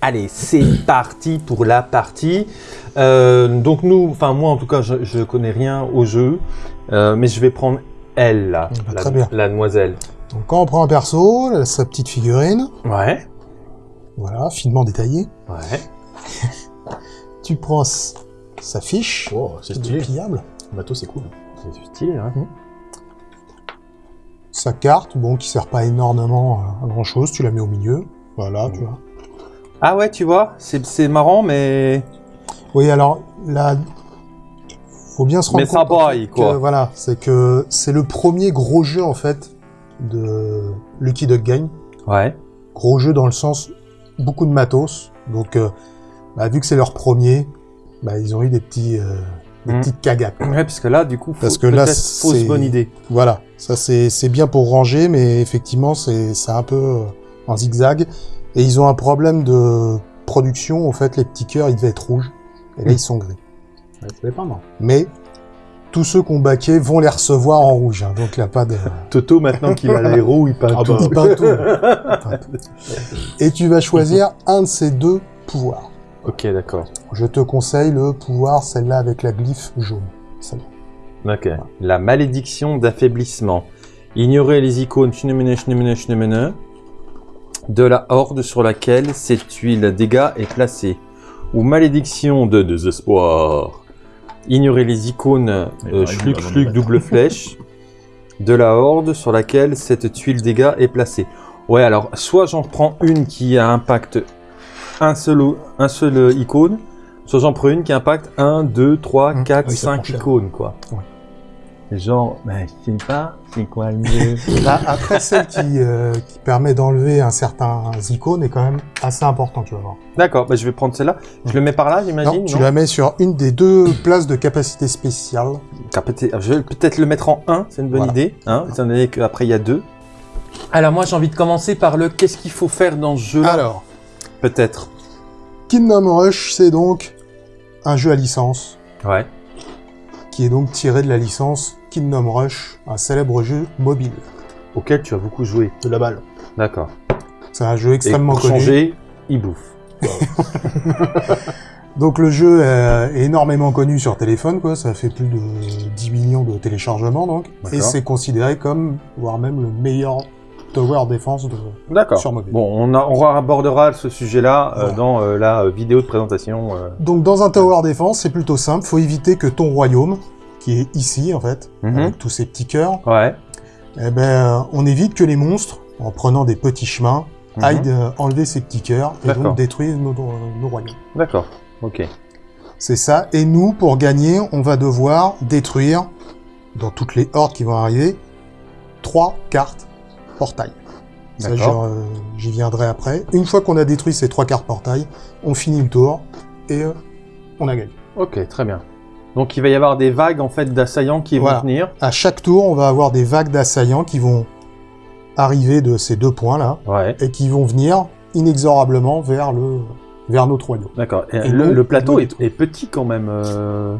Allez, c'est parti pour la partie. Euh, donc nous, enfin moi en tout cas, je, je connais rien au jeu, euh, mais je vais prendre elle, là, Bah, la, très bien. la demoiselle. Donc quand on prend un perso, elle a sa petite figurine, Ouais, voilà, finement détaillée. ouais. Tu prends s- sa fiche, Oh, c'est stylé. pliable, Le bateau, c'est cool. C'est stylé, hein. sa carte, bon, qui sert pas énormément à grand chose, tu la mets au milieu, voilà, tu vois. Ah ouais, tu vois, c'est marrant, mais Oui, alors là, faut bien se rendre Mais compte braille, fait, quoi. que, voilà, c'est que c'est le premier gros jeu en fait de Lucky Duck Game. ouais. Gros jeu dans le sens beaucoup de matos. Donc, euh, bah, vu que c'est leur premier, bah, ils ont eu des petits, euh, des Mhm. petites cagates. Ouais, parce que là, du coup, Parce que là, fausse c'est- bonne idée. Voilà, ça c'est bien pour ranger, mais effectivement c'est c'est un peu euh, en zigzag. Et ils ont un problème de production. En fait, les petits cœurs ils devaient être rouges, et là Mhm. ils sont gris. Ouais, ça dépend, non Mais tous ceux qui ont baqué vont les recevoir en rouge, hein, donc il n'y a pas de... Toto, maintenant qu'il a l'aéro, il peint Ah tout. bah, Il peint tout. Il peint tout. Et tu vas choisir un de ces deux pouvoirs. Ok, d'accord. Je te conseille le pouvoir, celle-là avec la glyphe jaune. Celle-là. Ok. La malédiction d'affaiblissement. Ignorer les icônes de la horde sur laquelle cette huile dégâts est placée. Ou malédiction de désespoir. Ignorer les icônes euh, schluck, schluck, double flèche de la horde sur laquelle cette tuile dégâts est placée. Ouais, alors, soit j'en prends une qui a impact un seul, un seul euh, icône, soit j'en prends une qui impacte 1, 2, 3, Mmh. 4, Oui, ça 5 prend cher. icônes, quoi. Ouais. Genre, ben, je sais pas, c'est quoi le mieux Bah, après, celle qui, euh, qui permet d'enlever un certain icône est quand même assez important, tu vas voir. D'accord, bah, je vais prendre celle-là. Je le mets par là, j'imagine Non, tu la mets sur une des deux places de capacité spéciale. Peut-être- Je vais peut-être le mettre en 1, c'est une bonne Voilà. idée, hein, étant donné qu'après il y a deux. Alors moi j'ai envie de commencer par le qu'est-ce qu'il faut faire dans ce jeu Alors, Peut-être. Kingdom Rush, c'est donc un jeu à licence, Ouais. qui est donc tiré de la licence Kingdom Rush, un célèbre jeu mobile. Auquel tu as beaucoup joué. De la balle. D'accord. C'est un jeu Et extrêmement pour connu. changer, il bouffe. Donc le jeu est énormément connu sur téléphone, quoi. Ça fait plus de 10 millions de téléchargements, donc. Et c'est considéré comme, voire même le meilleur tower défense de... D'accord. Sur mobile. Bon, on, a, on abordera ce sujet-là euh, dans euh, la vidéo de présentation. euh. Donc dans un tower défense, c'est plutôt simple. Faut éviter que ton royaume, qui est ici, en fait, Mhm. avec tous ces petits cœurs, Ouais. eh ben, on évite que les monstres, en prenant des petits chemins, Mhm. aillent euh, enlever ces petits cœurs et donc détruire nos, nos royaumes. D'accord. Ok. C'est ça. Et nous, pour gagner, on va devoir détruire, dans toutes les hordes qui vont arriver, trois cartes portail. Ça, euh, j'y viendrai après. Une fois qu'on a détruit ces trois cartes portail, on finit le tour et euh, on a gagné. Ok, très bien. Donc il va y avoir des vagues en fait d'assaillants qui Voilà. vont venir. À chaque tour, on va avoir des vagues d'assaillants qui vont arriver de ces deux points-là Ouais. et qui vont venir inexorablement vers le vers notre royaume. D'accord. Et Et le, plateau est, est petit quand même. euh,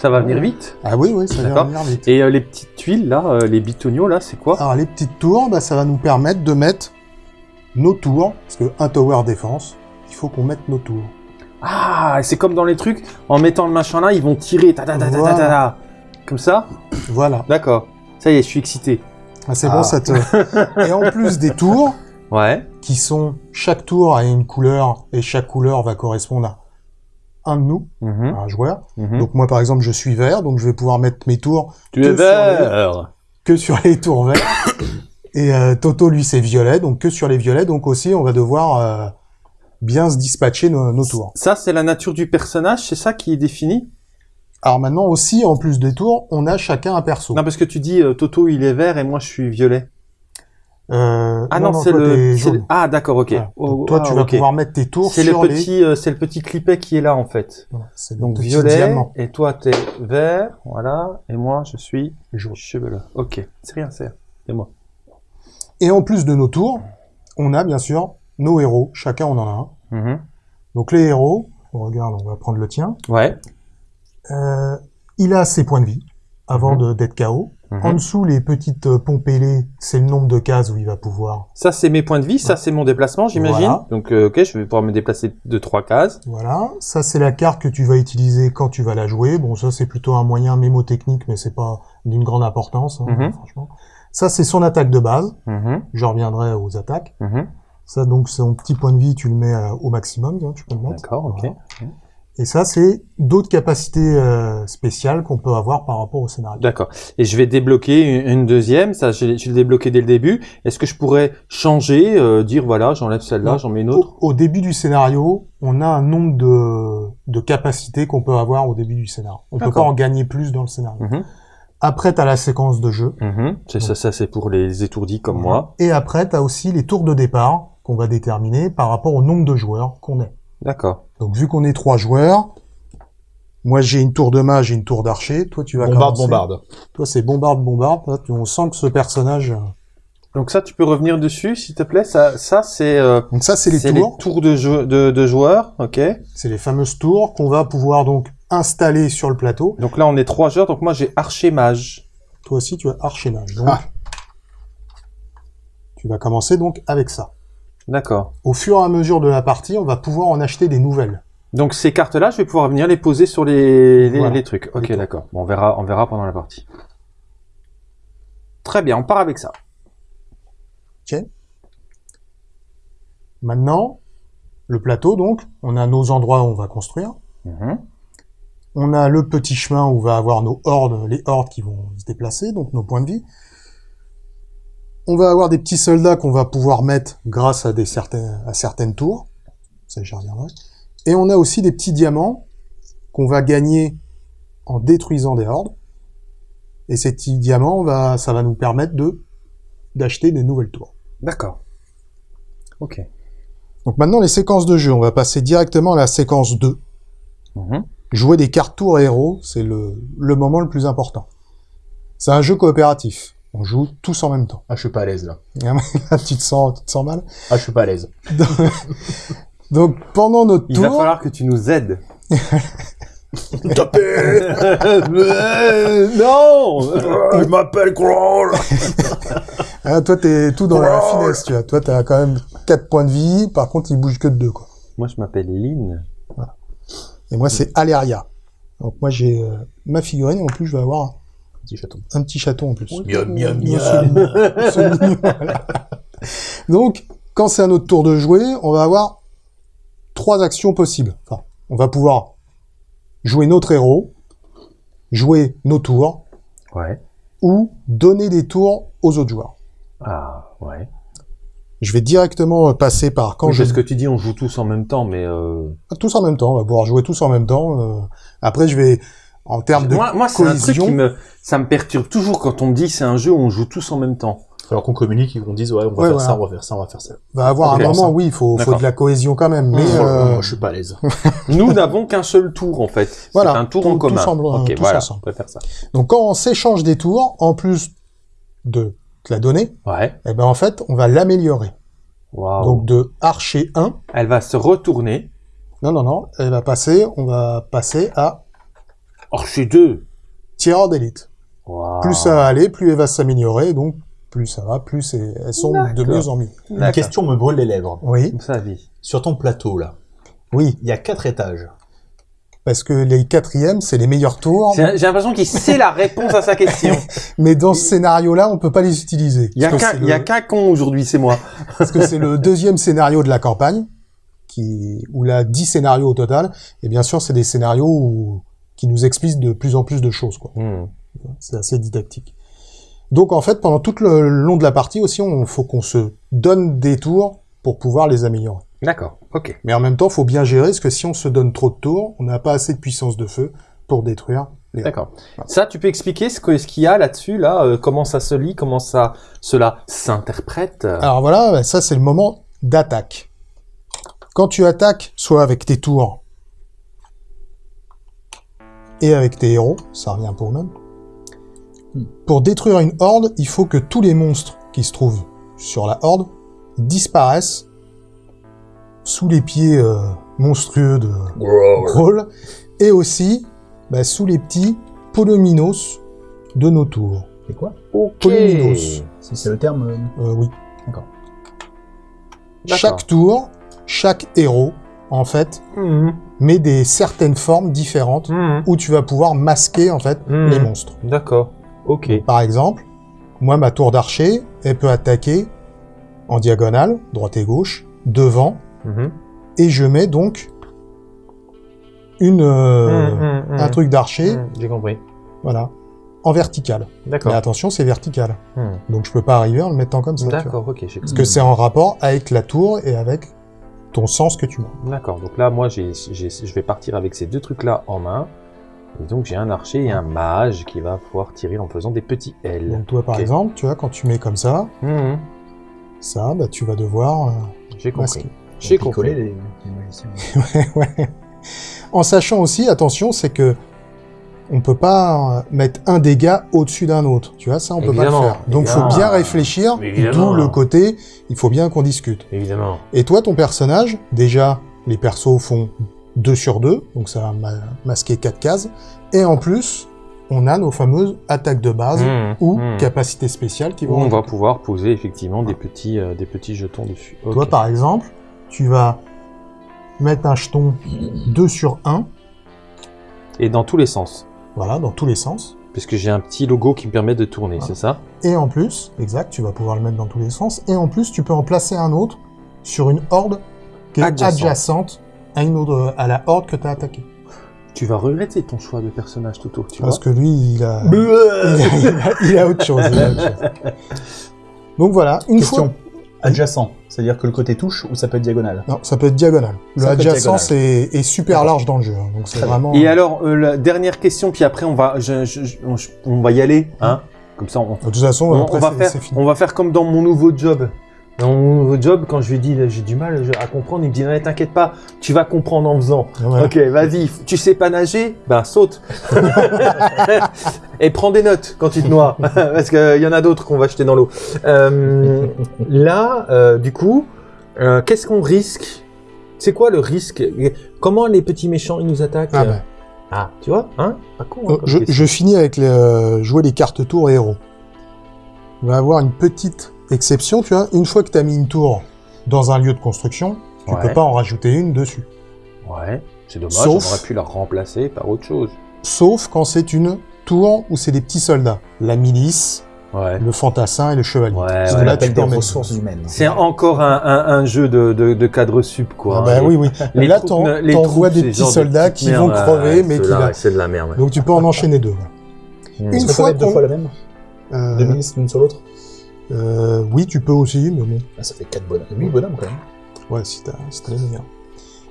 Ça va venir vite. Ah oui, oui, ça va venir vite. Et euh, les petites tuiles là, euh, les bitoniaux là, c'est quoi? Alors les petites tours, bah, ça va nous permettre de mettre nos tours, parce que un tower défense, il faut qu'on mette nos tours. Ah, c'est comme dans les trucs, en mettant le machin là, ils vont tirer, ta ta ta ta ta ta, Voilà. ta. Comme ça Voilà, D'accord. Ça y est, je suis excité. Ah, c'est Ah. bon, ça te... Et en plus des tours, Ouais. qui sont... Chaque tour a une couleur, et chaque couleur va correspondre à un de nous, Mhm, un joueur. mhm. Donc moi, par exemple, je suis vert, donc je vais pouvoir mettre mes tours tu es sur vert. que sur les tours verts. Et euh, Toto, lui, c'est violet, donc que sur les violets. Donc aussi, on va devoir euh, bien se dispatcher nos, nos tours. Ça, c'est la nature du personnage, c'est ça qui est défini? Alors maintenant aussi, en plus des tours, on a chacun un perso. Non, parce que tu dis euh, Toto il est vert et moi je suis violet. Euh, Ah non, c'est le, le-. Ah d'accord, ok. Voilà. Oh, toi, ah, tu vas pouvoir mettre tes tours C'est le sur les... petit, euh, c'est le petit clipet qui est là en fait. Voilà, le Donc petit violet diamant. et toi t'es vert, voilà, et moi je suis Jaune. chevelu. Ok, c'est rien, c'est c'est moi. Et en plus de nos tours, on a bien sûr nos héros. Chacun, on en a un. Mhm. Donc les héros, on regarde, on va prendre le tien. Ouais. Euh, il a ses points de vie avant Mhm. d'être KO. Mhm. En dessous, les petites euh, pompes ailées, c'est le nombre de cases où il va pouvoir. Ça, c'est mes points de vie. Ça, c'est mon déplacement, j'imagine. Voilà. Donc, euh, ok, je vais pouvoir me déplacer de trois cases. Voilà. Ça, c'est la carte que tu vas utiliser quand tu vas la jouer. Bon, ça, c'est plutôt un moyen mémotechnique, mais c'est pas d'une grande importance, hein, franchement. Ça, c'est son attaque de base. Je reviendrai aux attaques. Ça, donc, son petit point de vie, tu le mets euh, au maximum, hein, tu peux le mettre. D'accord, ok. Voilà. Et ça, c'est d'autres capacités euh, spéciales qu'on peut avoir par rapport au scénario. D'accord. Et je vais débloquer une, une deuxième. Ça, je je l'ai débloqué dès le début. Est-ce que je pourrais changer, euh, dire voilà, j'enlève celle-là, j'en mets une autre? Au, au début du scénario, on a un nombre de, de capacités qu'on peut avoir au début du scénario. On peut pas en gagner plus dans le scénario. Mhm, Après, tu as la séquence de jeu. mhm. C'est ça, ça c'est pour les étourdis comme moi. Et après, tu as aussi les tours de départ qu'on va déterminer par rapport au nombre de joueurs qu'on est. D'accord. Donc, vu qu'on est trois joueurs, moi j'ai une tour de mage et une tour d'archer. Toi, tu vas Bombarde, commencer. bombarde. Toi, c'est bombarde, bombarde. Là, on sent que ce personnage. euh, Donc ça, tu peux revenir dessus, s'il te plaît. Ça, ça c'est euh, Donc ça, c'est les tours. tours de, jeu, de, de joueurs. Ok. C'est les fameuses tours qu'on va pouvoir donc installer sur le plateau. Donc là, on est trois joueurs. Donc moi, j'ai archer mage. Toi aussi, tu as archer mage. Donc, Ah. tu vas commencer donc avec ça. D'accord. Au fur et à mesure de la partie, on va pouvoir en acheter des nouvelles. Donc ces cartes-là, je vais pouvoir venir les poser sur les, les, Voilà. les trucs. Ok, d'accord. Bon, on verra, on verra pendant la partie. Très bien, on part avec ça. Maintenant, le plateau, donc, on a nos endroits où on va construire. Mhm. On a le petit chemin où on va avoir nos hordes, les hordes qui vont se déplacer, donc nos points de vie. On va avoir des petits soldats qu'on va pouvoir mettre grâce à, des certaines, à certaines tours. Ça, j'y reviendrai. Et on a aussi des petits diamants qu'on va gagner en détruisant des hordes. Et ces petits diamants, va, ça va nous permettre de d'acheter des nouvelles tours. D'accord. Ok. Donc maintenant, les séquences de jeu, on va passer directement à la séquence 2. Mhm. Jouer des cartes tours héros, c'est le, le moment le plus important. C'est un jeu coopératif. On joue tous en même temps. Ah, je suis pas à l'aise, là. Là, tu te sens, tu te sens mal? Ah, je suis pas à l'aise. Donc pendant notre Il tour, va falloir que tu nous aides. Non Je m'appelle Crawl hein, toi t'es tout dans la finesse, tu vois. Toi t'as quand même 4 points de vie, par contre il bouge que de 2 quoi. Moi, je m'appelle Lynn. Et moi c'est Aleria. Donc moi j'ai euh, ma figurine et en plus je vais avoir Petit chaton. un petit chaton en plus. Miam, miam, miam. Donc, quand c'est à notre tour de jouer, on va avoir trois actions possibles. Enfin, on va pouvoir jouer notre héros, jouer nos tours, Ouais. ou donner des tours aux autres joueurs. Ah, ouais. Je vais directement passer par quand je ce que tu dis, on joue tous en même temps, mais euh... tous en même temps. On va pouvoir jouer tous en même temps. euh. Après, je vais en termes de moi, moi c'est un truc cohésion. qui me, ça me perturbe toujours quand on me dit c'est un jeu où on joue tous en même temps. Alors qu'on communique et qu'on dise, ouais, on va Ouais, faire voilà. ça, on va faire ça, on va faire ça. va avoir Ok, un moment. ça. Oui, il faut, faut de la cohésion quand même. Mais Mmh. euh, Moi, je suis pas à l'aise. Nous n'avons qu'un seul tour en fait. Voilà, c'est un tour tout- en commun. tous ensemble, ok, tous voilà, ensemble. on peut faire ça. Donc quand on s'échange des tours, en plus de te la donner, Ouais. eh ben en fait, on va l'améliorer. Waouh. Donc de archer 1, Elle va se retourner. non non non, elle va passer, on va passer à Archer 2. tireur d'élite. Plus ça va aller, plus elle va s'améliorer, donc plus ça va, plus c'est- elles sont de mieux en mieux. Une D'accord. question me brûle les lèvres. Oui, Comme ça, vie. Sur ton plateau, là, oui, il y a quatre étages. parce que les quatrièmes, c'est les meilleurs tours, J'ai l'impression qu'il sait la réponse à sa question. mais dans ce scénario-là, on peut pas les utiliser. Il y a qu'un, le- con aujourd'hui, c'est moi. parce que c'est le deuxième scénario de la campagne, qui, où il a 10 scénarios au total, et bien sûr, c'est des scénarios où- qui nous expliquent de plus en plus de choses, quoi. Hmm. C'est assez didactique. Donc, en fait, pendant tout le long de la partie aussi, on faut qu'on se donne des tours pour pouvoir les améliorer. D'accord. Ok. Mais en même temps, faut bien gérer, parce que si on se donne trop de tours, on n'a pas assez de puissance de feu pour détruire les... D'accord. Ça, tu peux expliquer ce que- ce qu'il y a là-dessus, là, euh, comment ça se lit, comment ça, cela s'interprète. Alors voilà, ça c'est le moment d'attaque. Quand tu attaques, soit avec tes tours et avec tes héros, ça revient pour le même. Pour détruire une horde, il faut que tous les monstres qui se trouvent sur la horde disparaissent sous les pieds euh, monstrueux de Groll et aussi bah, sous les petits polominos de nos tours. C'est quoi? Ok. Polyminos. Si c'est le terme. euh, Euh, oui. D'accord. Chaque tour, chaque héros, en fait, Mhm. Met des certaines formes différentes Mhm. où tu vas pouvoir masquer, en fait, Mhm. les monstres. D'accord. Ok. Par exemple, moi, ma tour d'archer, elle peut attaquer en diagonale, droite et gauche, devant, Mhm. et je mets donc une, euh, un truc d'archer. J'ai compris. voilà, en vertical. Mais D'accord. attention, c'est vertical. Donc je peux pas arriver en le mettant comme ça. D'accord, ok, Parce que c'est en rapport avec la tour et avec ton sens que tu mets. D'accord, donc là, moi, j'ai, j'ai- je vais partir avec ces deux trucs-là en main. Et donc, j'ai un archer et un mage qui va pouvoir tirer en faisant des petits L. Donc toi, par exemple, tu vois, quand tu mets comme ça, Mhm. ça, bah, tu vas devoir... euh, J'ai compris. J'ai compris. les, les magiciens. ouais, ouais. En sachant aussi, attention, c'est que on peut pas euh, mettre un dégât au-dessus d'un autre. Tu vois, ça, on peut pas le Évidemment, faire. Donc, faut évidemment. bien réfléchir. Évidemment. D'où le côté, il faut bien qu'on discute. Évidemment. Et toi, ton personnage, déjà, les persos font 2 sur 2, donc ça va ma- masquer 4 cases. Et en plus, on a nos fameuses attaques de base Mhm, ou mhm. capacités spéciales qui vont... on va pouvoir poser effectivement des petits, euh, des petits jetons dessus. Toi, par exemple, tu vas mettre un jeton 2 sur 1, Et dans tous les sens. Voilà, dans tous les sens. Puisque j'ai un petit logo qui me permet de tourner, c'est ça? Et en plus, exact, tu vas pouvoir le mettre dans tous les sens. Et en plus, tu peux en placer un autre sur une horde qui est Adjacent. adjacente à, une autre, à la horde que tu as attaquée. Tu vas regretter ton choix de personnage, Toto, tu Parce vois? que lui, il a, il a, il a- il a autre chose. il a autre chose. Donc voilà, une Question. fois... Adjacent, c'est-à-dire que le côté touche ou ça peut être diagonal Non, ça peut être diagonal. Le Ça peut être adjacent, diagonal. est super large dans le jeu. hein. donc c'est Très bien. vraiment... Et alors, euh, la dernière question, puis après on va, je- je- je- on, je- on va y aller, hein Comme ça, on, De toute façon, on, après, on va c'est- faire, c'est fini. on va faire comme dans mon nouveau job. Dans mon nouveau job, quand je lui dis j'ai du mal à comprendre, il me dit non, t'inquiète pas, tu vas comprendre en faisant. Voilà. Ok, vas-y. Tu sais pas nager Ben saute. Et prends des notes quand tu te noies, parce qu'il y en a d'autres qu'on va jeter dans l'eau. Euh, là, euh, du coup, euh, qu'est-ce qu'on risque? C'est quoi le risque? Comment les petits méchants ils nous attaquent? Ah, bah. Ah, tu vois, hein? Pas con. hein, Euh, je, finis avec les, euh, jouer les cartes tour et héros. On va avoir une petite exception, tu vois. Une fois que tu as mis une tour dans un lieu de construction, tu Ouais. peux pas en rajouter une dessus. Ouais, c'est dommage. Sauf- On aurait pu la remplacer par autre chose. Sauf quand c'est une tour où c'est des petits soldats. La milice, Ouais. le fantassin et le chevalier. Ouais, là, tu des ressources humaines. C'est encore un, un, un jeu de, de, de cadre sup, quoi. Ah bah hein. oui, oui. Les là, t'envoies des petits soldats qui vont crever, ouais, mais qui C'est de la merde. Donc tu peux en enchaîner deux. Une fois deux fois la même? Euh, Deux milices l'une sur l'autre? Euh, oui, tu peux aussi, mais bon. Ah, Ça fait 4 bonhommes. 8 bonhommes quand même. Ouais, si t'as si les meilleurs.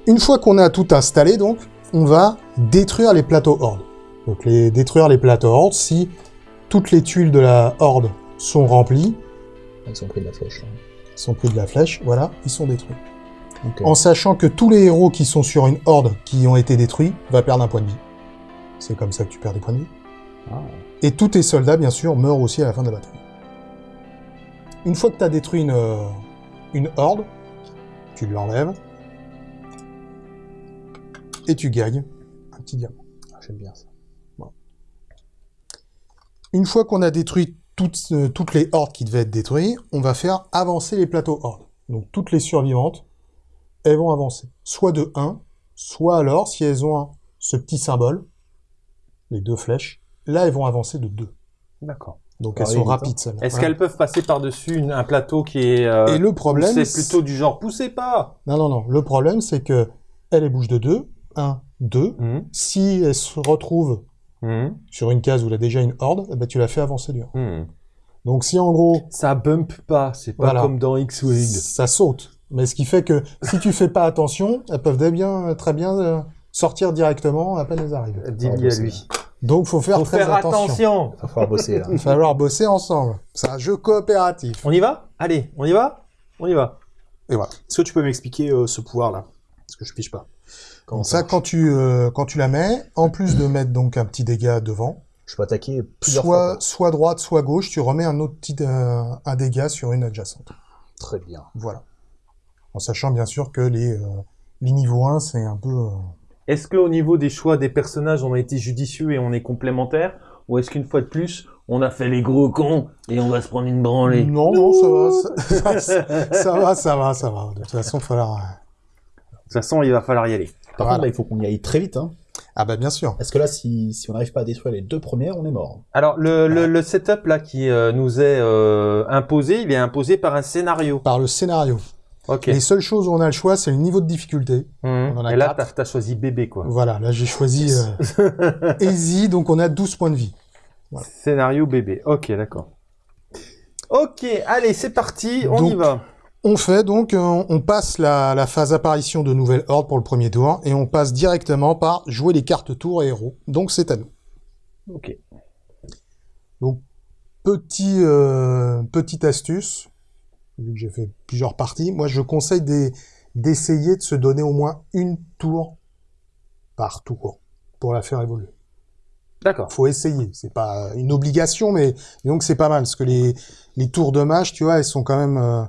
Une fois qu'on a tout installé, donc, on va détruire les plateaux hordes. Donc, les, détruire les plateaux hordes, si toutes les tuiles de la horde sont remplies, Ils sont pris de la flèche. hein. sont pris de la flèche, voilà, ils sont détruits. En sachant que tous les héros qui sont sur une horde qui ont été détruits va perdre un point de vie. C'est comme ça que tu perds des points de vie. Ah. Et tous tes soldats, bien sûr, meurent aussi à la fin de la bataille. Une fois que tu as détruit une, euh, une horde, tu l'enlèves et tu gagnes un petit diamant. Ah, J'aime bien ça. Une fois qu'on a détruit toutes, euh, toutes les hordes qui devaient être détruites, on va faire avancer les plateaux hordes. Donc toutes les survivantes, elles vont avancer. Soit de 1, soit alors, si elles ont ce petit symbole, les deux flèches, là elles vont avancer de 2. D'accord. Donc Ah elles sont rapides celles-là. Est-ce qu'elles peuvent passer par-dessus un plateau qui est. euh, Et le problème, C'est plutôt du genre poussez pas Non, non, non. Le problème, c'est que elle, bouge de 2, 1, 2. Hum, Si elle se retrouve hum, sur une case où il y a déjà une horde, eh ben, tu la fais avancer du 1. hum. Donc si en gros, Ça bump pas, c'est pas Voilà. comme dans X-Wing. ça saute. Mais ce qui fait que si tu fais pas attention, elles peuvent très bien, très bien euh, sortir directement à peine elles arrivent. Dis-lui à lui. Donc faut faire Faut très faire attention. attention. Il va falloir bosser là. Il va falloir bosser ensemble. C'est un jeu coopératif. On y va? Allez, on y va? On y va. Et voilà. Est-ce que tu peux m'expliquer euh, ce pouvoir-là? Parce que je piche pas. Comment ça, marche? quand tu, euh, quand tu la mets, en plus de mettre donc un petit dégât devant, Je peux attaquer plusieurs soit, fois. quoi. soit droite, soit gauche, tu remets un autre petit euh, un dégât sur une adjacente. Très bien. Voilà. En sachant bien sûr que les, euh, les niveaux 1, c'est un peu... Est-ce qu'au niveau des choix des personnages, on a été judicieux et on est complémentaires Ou est-ce qu'une fois de plus, on a fait les gros cons et on va se prendre une branlée? Non, non, ça va, ça, ça- ça va, ça va, ça va. De toute façon, il falloir... De toute façon, il va falloir y aller. Par Voilà. contre, là, il faut qu'on y aille très vite. Hein. Ah bah bien sûr. Parce que là, si, si on n'arrive pas à détruire les deux premières, on est mort. Alors, le, le, le setup là qui euh, nous est euh, imposé, il est imposé par un scénario. Par le scénario. Les seules choses où on a le choix, c'est le niveau de difficulté. Mhm. on en a Et là, t'as as choisi bébé, quoi. Voilà, là j'ai choisi euh, Easy, donc on a 12 points de vie. Voilà. Scénario bébé. Ok, d'accord. Ok, allez, c'est parti, on y Donc, va. On fait donc, euh, on passe la, la phase apparition de nouvelles hordes pour le premier tour, et on passe directement par jouer les cartes tour et héros. Donc c'est à nous. Ok. Petit, euh, petite astuce, vu que j'ai fait plusieurs parties, moi je conseille des- d'essayer de se donner au moins une tour par tour pour la faire évoluer. D'accord. faut essayer. C'est pas une obligation, mais donc c'est pas mal parce que les les tours de mage, tu vois, elles sont quand même euh,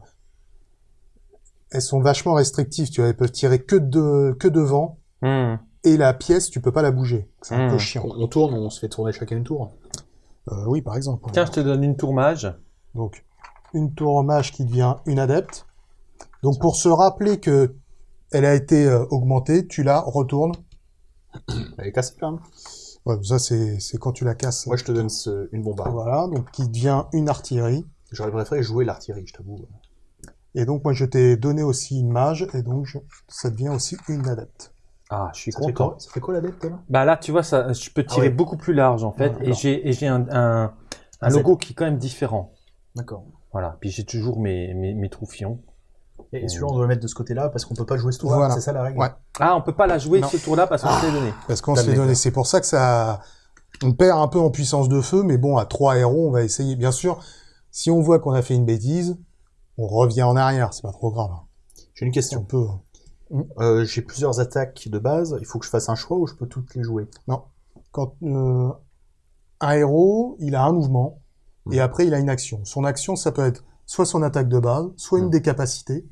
elles sont vachement restrictives. Tu vois, elles peuvent tirer que de que devant Mhm. et la pièce, tu peux pas la bouger. C'est un Hmm. peu chiant. On, on tourne, on se fait tourner chacun une tour. Euh, oui, par exemple. Tiens, je te donne une tour mage. Donc une tour mage qui devient une adepte. Donc pour se rappeler que elle a été euh, augmentée, tu la retournes. Elle est cassée là. Ouais, ça c'est c'est quand tu la casses. Moi, je te donne ce- une bombarde. Voilà, donc qui devient une artillerie. J'aurais préféré jouer l'artillerie, je t'avoue. Et donc moi je t'ai donné aussi une mage et donc je- ça devient aussi une adepte. Ah, je suis Ça fait content. quoi, ça fait quoi l'adepte là? Bah là, tu vois, ça, je peux tirer Ah ouais. beaucoup plus large en fait, Ah, et j'ai et j'ai un, un, un Un Z. logo qui est quand même différent. D'accord. Voilà. Puis j'ai toujours mes, mes, mes troufions. Et celui-là, on doit le mettre de ce côté-là parce qu'on peut pas jouer ce tour-là. Voilà. C'est ça la règle Ouais. Ah, on peut pas la jouer Non. ce tour-là parce qu'on se l'est donné. Parce qu'on se l'est donné. C'est pour ça que ça, on perd un peu en puissance de feu, mais bon, à trois héros, on va essayer. Bien sûr, si on voit qu'on a fait une bêtise, on revient en arrière. C'est pas trop grave. hein. J'ai une On question. peut. Euh, J'ai plusieurs attaques de base. Il faut que je fasse un choix ou je peux toutes les jouer? Quand euh, un héros, il a un mouvement et Mm. après il a une action. Son action, ça peut être soit son attaque de base, soit une Mm. des capacités,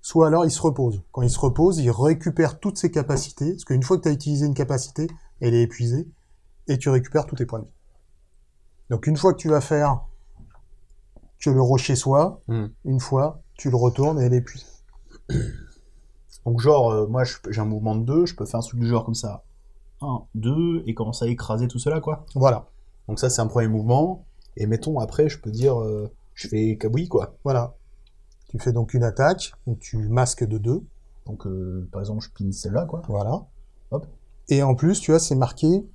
soit alors il se repose. Quand il se repose, il récupère toutes ses capacités, parce qu'une fois que tu as utilisé une capacité, elle est épuisée, et tu récupères tous tes points de vie. Donc une fois que tu vas faire que le rocher soit, Mm. une fois, tu le retournes et elle est épuisée. Donc genre, euh, moi j'ai un mouvement de 2, je peux faire un truc du genre comme ça. 1, 2, et commencer à écraser tout cela, quoi. Voilà, Donc ça c'est un premier mouvement. Et mettons, après, je peux dire, euh, je fais kaboui, quoi. voilà. Tu fais donc une attaque, donc tu masques de deux. Donc euh, par exemple, je pine celle-là, quoi. Voilà. Hop. Et en plus, tu vois, c'est marqué,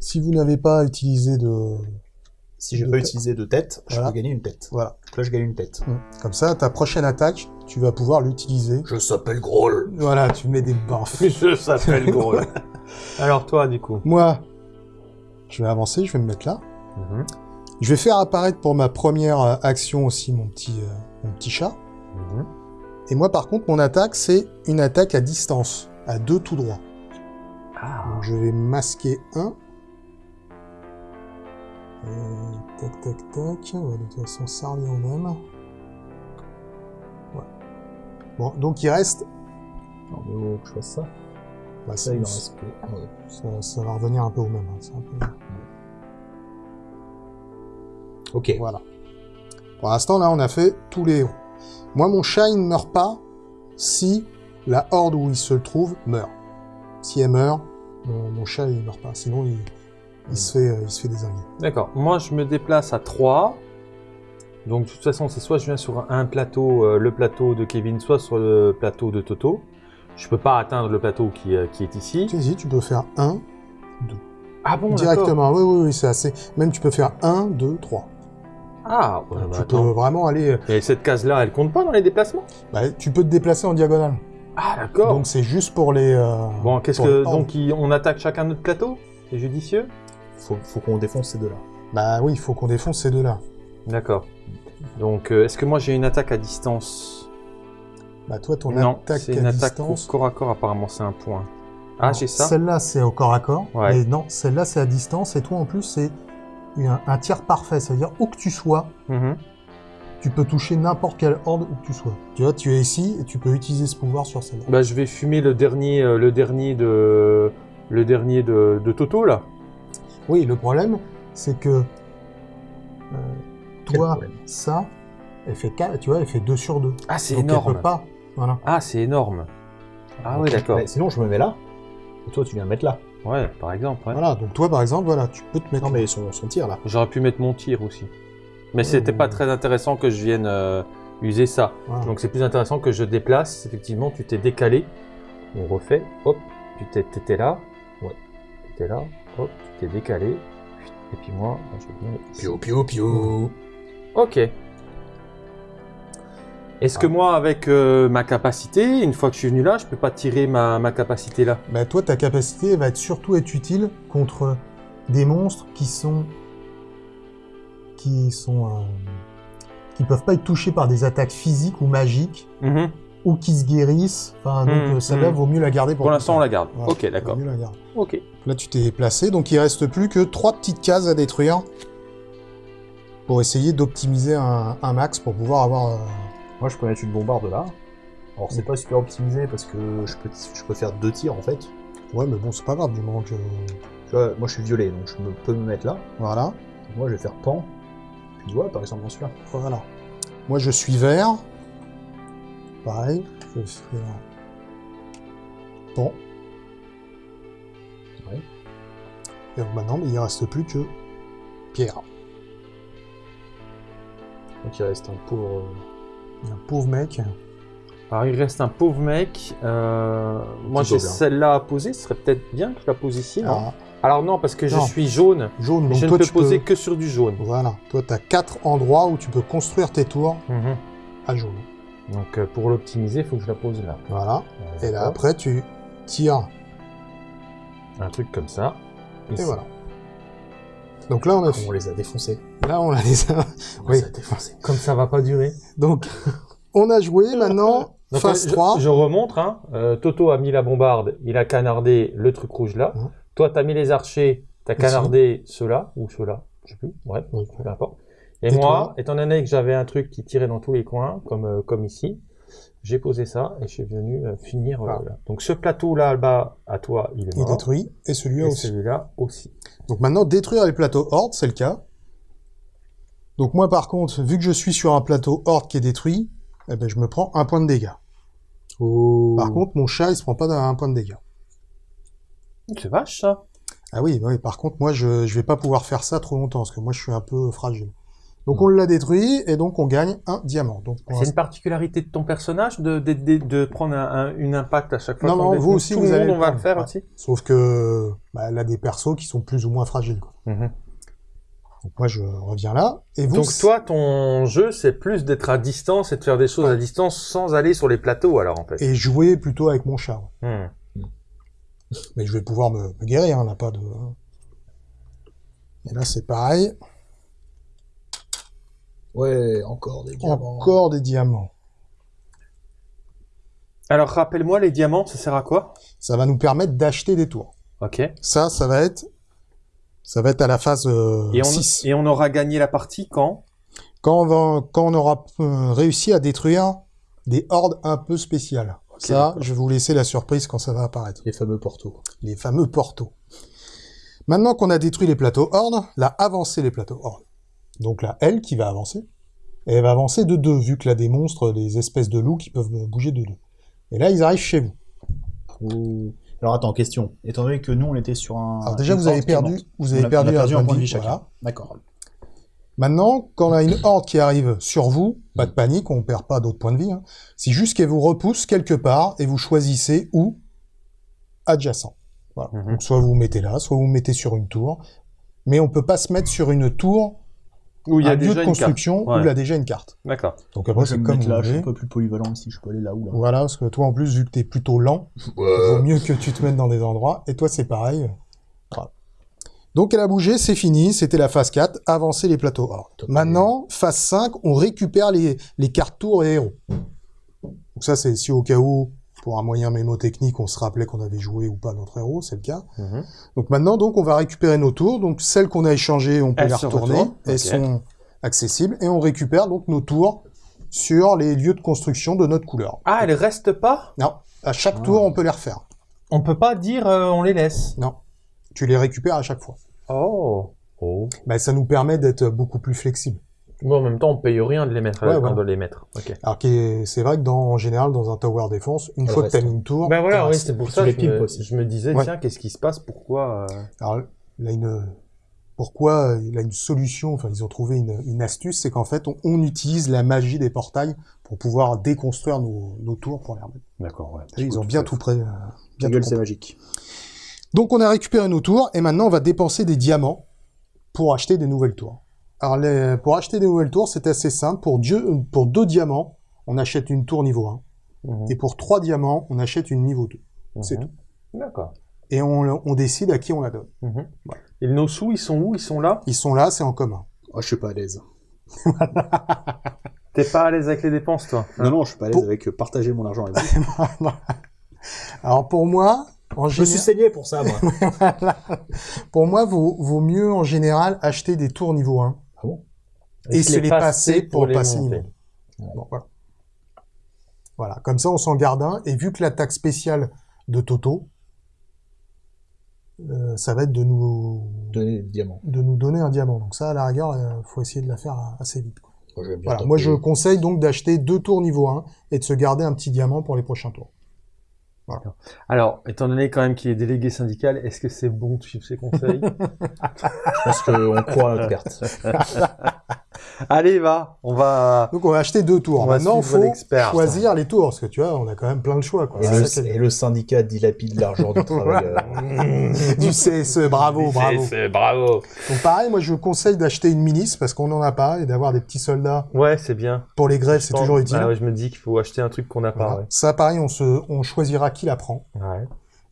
si vous n'avez pas utilisé de... Si j'ai De pas utilisé de tête, je Voilà. peux gagner une tête. Voilà. Donc là, je gagne une tête. Comme ça, ta prochaine attaque, tu vas pouvoir l'utiliser. Je s'appelle Groll. Voilà, tu mets des baffes. Je s'appelle gros. Alors toi, du coup. Moi, je vais avancer, je vais me mettre là. Mhm. Je vais faire apparaître pour ma première euh, action aussi mon petit, euh, mon petit chat. Mhm. Et moi, par contre, mon attaque, c'est une attaque à distance, à deux tout droit. Ah. Donc je vais masquer un. Euh, tac, tac, tac. Ouais, de toute façon, ça revient au même. Ouais. Bon, donc il reste... Non, mais oh, que je fasse ça. bah, Ça, il en reste que. ouais. ça, ça va revenir un peu au même. hein, Ok. Voilà. Pour l'instant, là, on a fait tous les héros. Moi, mon chat, il ne meurt pas si la horde où il se trouve meurt. Si elle meurt, mon, mon chat, il meurt pas. Sinon, il, il se, fait, euh, il se fait désinguer. D'accord. Moi, je me déplace à 3. Donc, de toute façon, c'est soit je viens sur un plateau, euh, le plateau de Kevin, soit sur le plateau de Toto. Je peux pas atteindre le plateau qui, euh, qui est ici. Si, si, tu peux faire 1 Ah bon, directement. Oui, oui, oui, c'est assez. Même tu peux faire 1, 2, 3. Ah, ouais, bah, tu attends. peux vraiment aller. euh, Et cette case-là, elle compte pas dans les déplacements? Bah, tu peux te déplacer en diagonale. Ah, d'accord. Donc c'est juste pour les. euh, Bon, qu'est-ce pour que. les. Donc, il- on attaque chacun notre plateau? C'est judicieux? Faut, faut qu'on défonce ces deux-là. Bah oui, il faut qu'on défonce ces deux-là. D'accord. Donc, euh, est-ce que moi j'ai une attaque à distance? Bah toi, ton Non, attaque c'est à une attaque distance. au corps à corps, apparemment, c'est un point. Ah, j'ai ça Celle-là, c'est au corps à corps. Ouais. Mais non, celle-là, c'est à distance. Et toi, en plus, c'est un, un tir parfait. C'est-à-dire, où que tu sois, Mhm. tu peux toucher n'importe quelle horde où que tu sois. Tu vois, tu es ici et tu peux utiliser ce pouvoir sur celle-là. Bah, je vais fumer le dernier, euh, le dernier de, le dernier de, de Toto là. Oui, le problème, c'est que Quel toi, ça, elle fait 4, tu vois, elle fait 2 sur 2. Ah, c'est elle énorme. peut pas. Voilà. Ah, c'est énorme. Ah oui, d'accord. Sinon, je me mets là. Et toi, tu viens me mettre là. Ouais, par exemple. ouais. Voilà, donc toi par exemple, voilà, tu peux te mettre. Non, mais son, son tir là. J'aurais pu mettre mon tir aussi. Mais c'était bon. pas très intéressant que je vienne euh, user ça. Voilà. Donc c'est plus intéressant que je déplace. Effectivement, tu t'es décalé. On refait. Hop, tu t'es- t'étais là. Ouais. T'étais là. Hop, tu t'es décalé. Et puis moi, je vais. Pio, pio, pio. Ok. Est-ce que moi, avec euh, ma capacité, une fois que je suis venu là, je peux pas tirer ma, ma capacité là? Bah, toi, ta capacité va être surtout être utile contre des monstres qui sont. qui sont. euh, qui peuvent pas être touchés par des attaques physiques ou magiques, Mhm. ou qui se guérissent. Enfin, donc Mhm, euh, celle-là, mhm. vaut mieux la garder pour Pour l'instant, on la garde. Voilà, Ok, d'accord. Ok. Là, tu t'es placé, donc il reste plus que trois petites cases à détruire pour essayer d'optimiser un, un max pour pouvoir avoir. euh, Moi, je peux mettre une bombarde là. Alors, c'est pas super optimisé parce que je peux, je peux faire deux tirs en fait. Ouais, mais bon, c'est pas grave du moment que. Tu vois, moi, je suis violet, donc je me, peux me mettre là. Voilà, moi, je vais faire pan. Puis, ouais, par exemple, celui-là. voilà. Moi, je suis vert. Pareil, je vais faire. Bon. Ouais. Et donc maintenant, il reste plus que Pierre. Donc, il reste un pauvre. Un pauvre mec. Alors il reste un pauvre mec. Euh, moi j'ai celle-là à poser. Ce serait peut-être bien que je la pose ici. non Ah, Alors non, parce que je suis jaune. jaune, donc je toi, ne peux poser peux. que sur du jaune. Voilà, toi, tu as quatre endroits où tu peux construire tes tours Mhm. à jaune. Donc euh, pour l'optimiser, il faut que je la pose là. Voilà. Euh, Et là, après, tu tires. un truc comme ça. Et voilà. Donc là, on a, On les a défoncés. là, on a les On Oui. les a défoncés. Comme ça va pas durer. Donc, on a joué maintenant Donc, phase euh, 3. Je, je remontre. Hein. Euh, Toto a mis la bombarde. Il a canardé le truc rouge là. Mhm. Toi, t'as mis les archers. T'as canardé ceux-là ou ceux-là. Je sais plus. Ouais. Oui. peu importe. Et, Et moi, étant donné que j'avais un truc qui tirait dans tous les coins, comme, euh, comme ici, j'ai posé ça et je suis venu euh, finir. euh, Voilà. là. Donc ce plateau là bas à toi, il est Il est mort. détruit. Et celui-là et aussi. celui-là aussi. Donc maintenant, détruire les plateaux horde, c'est le cas. Donc moi, par contre, vu que je suis sur un plateau horde qui est détruit, eh ben, je me prends un point de dégâts. Oh. Par contre, mon chat, il se prend pas d'un point de dégâts. C'est vache ça. Ah oui, oui, par contre, moi, je, je vais pas pouvoir faire ça trop longtemps, parce que moi, je suis un peu fragile. Donc on l'a détruit, et donc on gagne un diamant. Donc, C'est une particularité de ton personnage de, de, de, de prendre un, un- une impact à chaque fois. Non, non, vous aussi, Tout vous le allez monde, le on va le faire Ouais. aussi. Sauf que bah, elle a des persos qui sont plus ou moins fragiles. Quoi. Mhm. Donc moi, je reviens là. Et vous, Donc toi, ton jeu, c'est plus d'être à distance et de faire des choses à distance sans aller sur les plateaux, alors en fait. et jouer plutôt avec mon chat. ouais. Hmm. Mais je vais pouvoir me, me guérir, on n'a pas de... Et là, c'est pareil. Ouais, encore des diamants. Encore des diamants. Alors rappelle-moi, les diamants, ça sert à quoi? Ça va nous permettre d'acheter des tours. Ok. Ça, ça va être... Ça va être à la phase euh, Et on, 6. et on aura gagné la partie quand? Quand on, va, quand on aura euh, réussi à détruire des hordes un peu spéciales. ça, je vais vous laisser la surprise quand ça va apparaître. Les fameux portos. Les fameux portos. Maintenant qu'on a détruit les plateaux hordes, là, avancer les plateaux hordes. Donc là, elle qui va avancer. Et elle va avancer de deux, vu que là, des monstres, des espèces de loups qui peuvent bouger de deux. Et là, ils arrivent chez vous. Ouh. Alors attends, question. Étant donné que nous on était sur un. Alors déjà, vous avez perdu, vous avez a- perdu, on a perdu un un point de vie chacun. voilà. D'accord. Maintenant, quand on a une horde qui arrive sur vous, pas de panique, on perd pas d'autres points de vie. Hein. C'est juste qu'elle vous repousse quelque part et vous choisissez où? Adjacent. Voilà. Mhm. Donc soit vous vous mettez là, soit vous vous mettez sur une tour. Mais on peut pas se mettre sur une tour, Où il y un a lieu déjà de une construction carte. où il a déjà une carte. D'accord. Donc après, je vais c'est me comme là, je suis un peu plus polyvalent ici, je peux aller là ou là. Voilà, parce que toi en plus, vu que t'es plutôt lent, vaut mieux que tu te mettes dans des endroits. Et toi, c'est pareil. Voilà. Donc elle a bougé, c'est fini, c'était la phase 4, avancer les plateaux. Top. Maintenant, phase 5, on récupère les, les cartes tours et héros. Donc ça, c'est si au cas où, pour un moyen mémotechnique, on se rappelait qu'on avait joué ou pas notre héros, c'est le cas. Mhm. Donc maintenant, donc, on va récupérer nos tours. Donc celles qu'on a échangées, on peut Elles les retourner. Elles sont accessibles. Et on récupère donc nos tours sur les lieux de construction de notre couleur. Ah, elles restent pas? Non, à chaque Ah. tour, on peut les refaire. On peut pas dire euh, on les laisse. Non, tu les récupères à chaque fois. Oh. Oh. bah, ça nous permet d'être beaucoup plus flexible. Bon, en même temps, on paye rien de les mettre Ouais, euh, doit les mettre. Ok. Alors que c'est vrai que dans, en général, dans un tower défense, une fois que t'as mis une tour, Ben voilà, oui, c'est pour ça que je me, je me disais, Ouais. tiens, qu'est-ce qui se passe? Pourquoi euh, Alors, il a une, pourquoi euh, il a une solution, enfin, ils ont trouvé une, une astuce, c'est qu'en fait, on, on utilise la magie des portails pour pouvoir déconstruire nos, nos tours pour les remettre. D'accord, ouais. Ils ont bien tout prêt. euh, bien c'est magique. Donc, on a récupéré nos tours, et maintenant, on va dépenser des diamants pour acheter des nouvelles tours. Alors, les- pour acheter des nouvelles tours, c'est assez simple. Pour, Dieu, pour deux diamants, on achète une tour niveau 1. Mhm. Et pour trois diamants, on achète une niveau 2. c'est Mhm. D'accord. Et on, on décide à qui on la donne. Mhm. Et nos sous, ils sont où? Ils sont là? Ils sont là, c'est en commun. Oh, je suis pas à l'aise. T'es pas à l'aise avec les dépenses, toi Non, non, je suis pas à l'aise Pour- avec euh, partager mon argent avec vous. Alors pour moi, en je me suis saigné pour ça, moi. pour moi, vaut, vaut mieux en général acheter des tours niveau 1 et se les passer pour les passer monter. Bon, voilà. Voilà, comme ça on s'en garde un. Et vu que l'attaque spéciale de Toto, euh, ça va être de nous Donner des diamants. de nous donner un diamant. Donc ça, à la rigueur, euh, faut essayer de la faire assez vite. quoi. Moi, Voilà, je conseille donc d'acheter deux tours niveau 1 et de se garder un petit diamant pour les prochains tours. Alors, étant donné quand même qu'il est délégué syndical, est-ce que c'est bon de suivre ses conseils? Je pense qu'on croit à notre carte. Allez, va, on va, Donc on va acheter deux tours. on Maintenant, faut choisir les tours, parce que tu vois, on a quand même plein de choix. Quoi. Et le, ça et le syndicat dilapide l'argent du travailleur. du CSE, bravo, bravo. C'est bravo. Donc pareil, moi je conseille d'acheter une milice parce qu'on n'en a pas et d'avoir des petits soldats Ouais, c'est bien. pour les grèves, c'est toujours utile. Ah ouais, je me dis qu'il faut acheter un truc qu'on n'a Voilà. pas. Ça, pareil, on se, on choisira qui la prend. Ouais.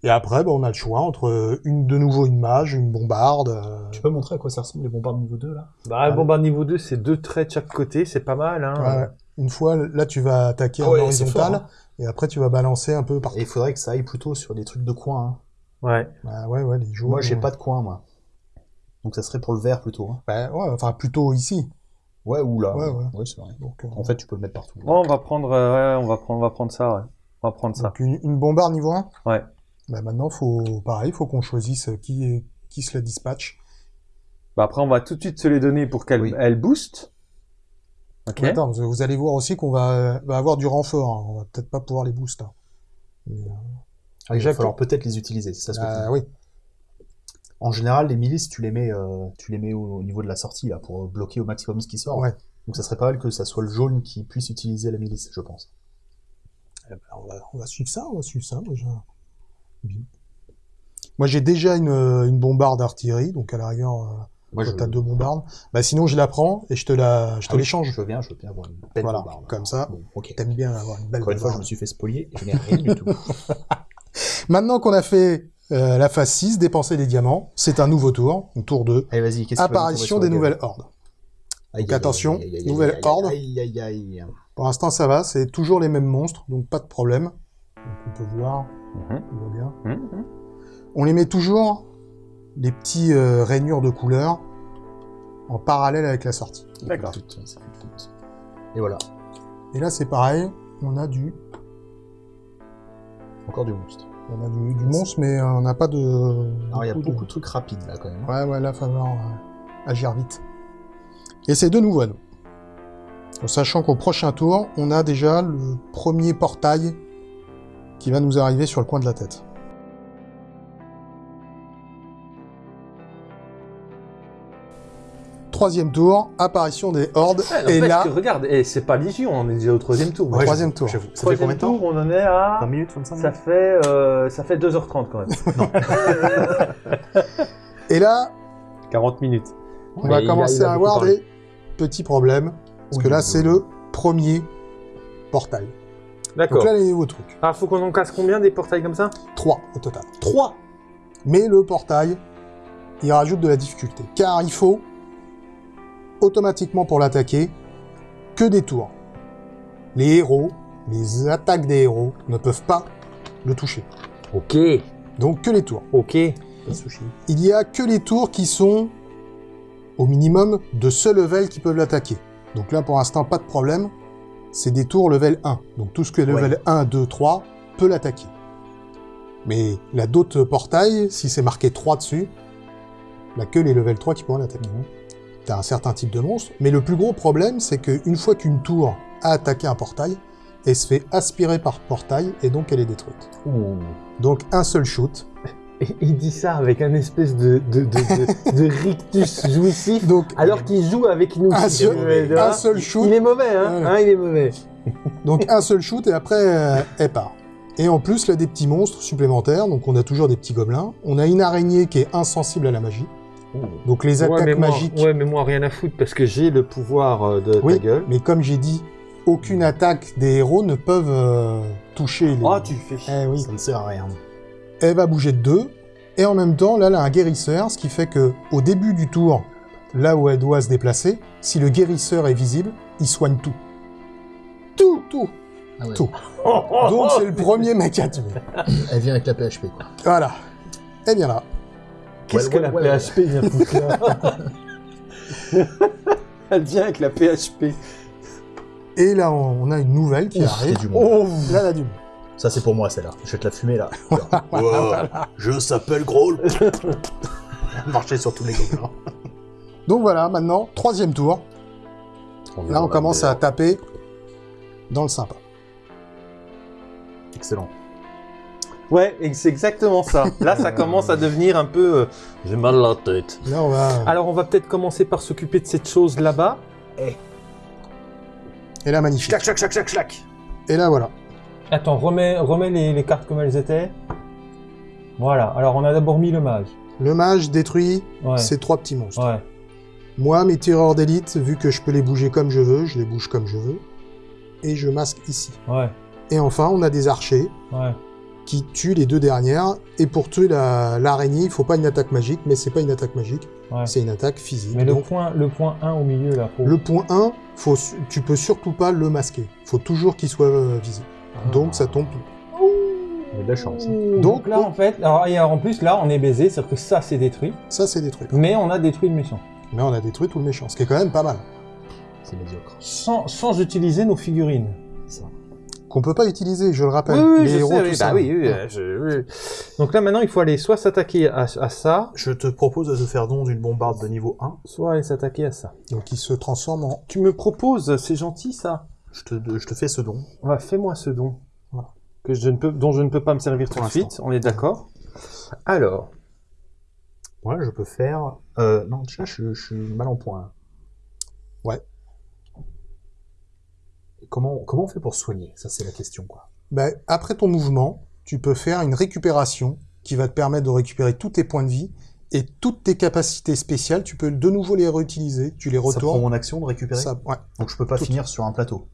Ouais. Et après, bah, on a le choix entre une de nouveau une mage, une bombarde. euh, Tu peux montrer à quoi ça ressemble les bombardes niveau 2 là? Bah, le bombard niveau 2, c'est deux traits de chaque côté, c'est pas mal. Hein. ouais, ouais. Une fois, là, tu vas attaquer Ah en ouais, horizontal fort, hein. et après tu vas balancer un peu partout. Et il faudrait que ça aille plutôt sur des trucs de coin. hein. Ouais. Bah, ouais, ouais, les jours. Moi j'ai pas de coin moi. Donc ça serait pour le vert plutôt. hein. Bah, ouais, enfin plutôt ici. Ouais ou là. Ouais, ouais. c'est vrai. Donc, euh, En fait tu peux le mettre partout. Bon, on va prendre, euh, ouais, on va prendre, on va prendre ça, ouais. On va prendre ça. donc une, une bombarde niveau 1 Ouais. Bah, maintenant, faut, pareil, faut qu'on choisisse qui, est- qui se la dispatche. Bah, après, on va tout de suite se les donner pour qu'elle Oui. elle booste. Attends, vous, allez voir aussi qu'on va, va avoir du renfort. hein. On va peut-être pas pouvoir les booster. Mais, euh, Ah, il Déjà va falloir peut-être les utiliser, c'est ça ce que tu bah, dis. oui. En général, les milices, tu les mets, euh, tu les mets au, au niveau de la sortie là pour bloquer au maximum ce qui sort. Ouais. Donc ça serait pas mal que ça soit le jaune qui puisse utiliser la milice, je pense. Eh ben, on, va, on va suivre ça, on va suivre ça. Bien. Moi, j'ai déjà une, une bombarde d'artillerie, donc à la rigueur, euh, Moi, toi, t'as deux bombardes. Bah, sinon, je la prends et je te la, je te Ah oui, l'échange. Je veux bien, je veux bien avoir une belle Voilà, bombarde. comme ça. Bon, ok. T'aimes bien avoir une belle Encore une fois, je me bombarde. suis fait spolier et je n'ai rien du tout. Maintenant qu'on a fait euh, la phase 6, dépenser des diamants, c'est un nouveau tour, un tour 2. Allez, vas-y, qu'est-ce qui va nous tomber Apparition sur la des gueule nouvelles hordes. Aïe, Donc aïe, attention, aïe, aïe, aïe, nouvelle aïe, aïe, horde. Aïe, aïe, aïe. Pour l'instant, ça va, c'est toujours les mêmes monstres, donc pas de problème. Donc, on peut voir, Mhm. on voit bien. Mhm. On les met toujours, les petits euh, rainures de couleur, en parallèle avec la sortie. D'accord. Et voilà, Et là, c'est pareil, on a du, encore du monstre. on a du, du monstre, mais euh, on n'a pas de... Alors, il y a beaucoup de- beaucoup de trucs rapides là quand même. Ouais, ouais, là, il va falloir euh, agir vite. Et c'est de nouveau à nous. En sachant qu'au prochain tour, on a déjà le premier portail qui va nous arriver sur le coin de la tête. Troisième tour, apparition des hordes. Ouais, et là, que, regarde, et c'est pas Légion, on est déjà au troisième tour. Ouais, troisième tour. J'avoue. Ça fait combien de temps tour, on en est à... 20 minutes, 25 Ça minutes fait, euh, ça fait 2h30 quand même. et là, 40 minutes. on Mais va commencer a à avoir parlé. des petits problèmes. Parce que là, oui, c'est le premier portail. D'accord. Donc là, les nouveaux trucs. Alors, faut qu'on en casse combien des portails comme ça? 3 au total. 3 Mais le portail, il rajoute de la difficulté. Car il faut, automatiquement pour l'attaquer, que des tours. Les héros, les attaques des héros, ne peuvent pas le toucher. Ok, Donc que les tours. ok. Il y a que les tours qui sont au minimum de ce level qui peuvent l'attaquer. Donc là, pour l'instant, pas de problème. C'est des tours level 1. Donc tout ce que est level 1, 2, 3 peut l'attaquer. Mais il a d'autres portails, si c'est marqué 3 dessus, Il a que les level 3 qui pourront l'attaquer. T'as un certain type de monstre, mais le plus gros problème, c'est qu'une fois qu'une tour a attaqué un portail, elle se fait aspirer par portail et donc elle est détruite. Donc un seul shoot. Il dit ça avec un espèce de, de, de, de, de rictus jouissif, Donc alors qu'il joue avec nous. un seul, un shoot. Il est mauvais, hein, Voilà. hein, Il est mauvais. Donc un seul shoot et après euh, elle part. Et en plus, là, des petits monstres supplémentaires. Donc on a toujours des petits gobelins. On a une araignée qui est insensible à la magie. Donc les attaques ouais, mais moi, magiques. ouais, mais moi, rien à foutre parce que j'ai le pouvoir euh, de oui, ta gueule. mais comme j'ai dit, aucune attaque des héros ne peuvent euh, toucher les. Oh, tu fais chier. Eh oui. Ça ne sert à rien. Elle va bouger de deux. Et en même temps, là, elle a un guérisseur, ce qui fait que au début du tour, là où elle doit se déplacer, si le guérisseur est visible, il soigne tout. Tout, tout. Ah ouais. Tout. Donc c'est le premier mec à tuer. Elle vient avec la PHP, quoi. Voilà. Eh bien là. Qu'est-ce Ouais, que ouais, la ouais, PHP vient foutre là Elle vient avec la PHP. Et là, on a une nouvelle qui Ouf, arrive. du monde. Là, elle a du monde. Ça, c'est pour moi, celle-là. Je vais te la fumer, là. Wow, je s'appelle Growl. Marcher sur tous les gobelins. Donc voilà, maintenant, troisième tour. Là, on commence à taper dans le sympa. Excellent. Ouais, et c'est exactement ça. Là, ça commence à devenir un peu. euh, J'ai mal à la tête. Là, on va... Alors, on va peut-être commencer par s'occuper de cette chose là-bas. Et là, magnifique. Et là, voilà. Attends, remets, remets les, les cartes comme elles étaient. Voilà. Alors, on a d'abord mis le mage. Le mage détruit Ouais. ces trois petits monstres. Ouais. Moi, mes tireurs d'élite, vu que je peux les bouger comme je veux, je les bouge comme je veux. Et je masque ici. Ouais. Et enfin, on a des archers Ouais. qui tuent les deux dernières. Et pour tuer la- l'araignée, il faut pas une attaque magique, mais c'est pas une attaque magique, Ouais. c'est une attaque physique. Mais le point, le point 1 au milieu là. Faut... le point 1, faut, tu peux surtout pas le masquer. faut toujours qu'il soit euh, visible. Donc ça tombe. Il y a de la chance. hein. Donc, Donc, là, oh. en fait, alors, et alors, en plus, là, on est baisé, c'est-à-dire que ça, c'est détruit. Ça, c'est détruit. Mais on a détruit le méchant. Mais on a détruit tout le méchant, ce qui est quand même pas mal. C'est médiocre. Sans, sans utiliser nos figurines. Ça. Qu'on peut pas utiliser, je le rappelle. Oui, oui, les je héros, sais, tout oui, ça. bah oui, oui, Ouais. je- oui. Donc là, maintenant, il faut aller soit s'attaquer à, à ça, Je te propose de te faire don d'une bombarde de niveau 1. soit aller s'attaquer à ça. Donc il se transforme en... Tu me proposes, c'est gentil ça. Je te, je te fais ce don. Ouais, fais-moi ce don. Voilà. Que je ne peux, dont je ne peux pas me servir tout de suite, on est d'accord Alors, Ouais, je peux faire... Euh, non, déjà, je, je suis mal en point. Ouais. Et Comment, comment on fait pour soigner? Ça, c'est la question, quoi. Bah, après ton mouvement, tu peux faire une récupération qui va te permettre de récupérer tous tes points de vie et toutes tes capacités spéciales, tu peux de nouveau les réutiliser, tu les Ça prend retournes. mon action de récupérer? Ça- ouais. Donc je peux pas Tout. finir sur un plateau.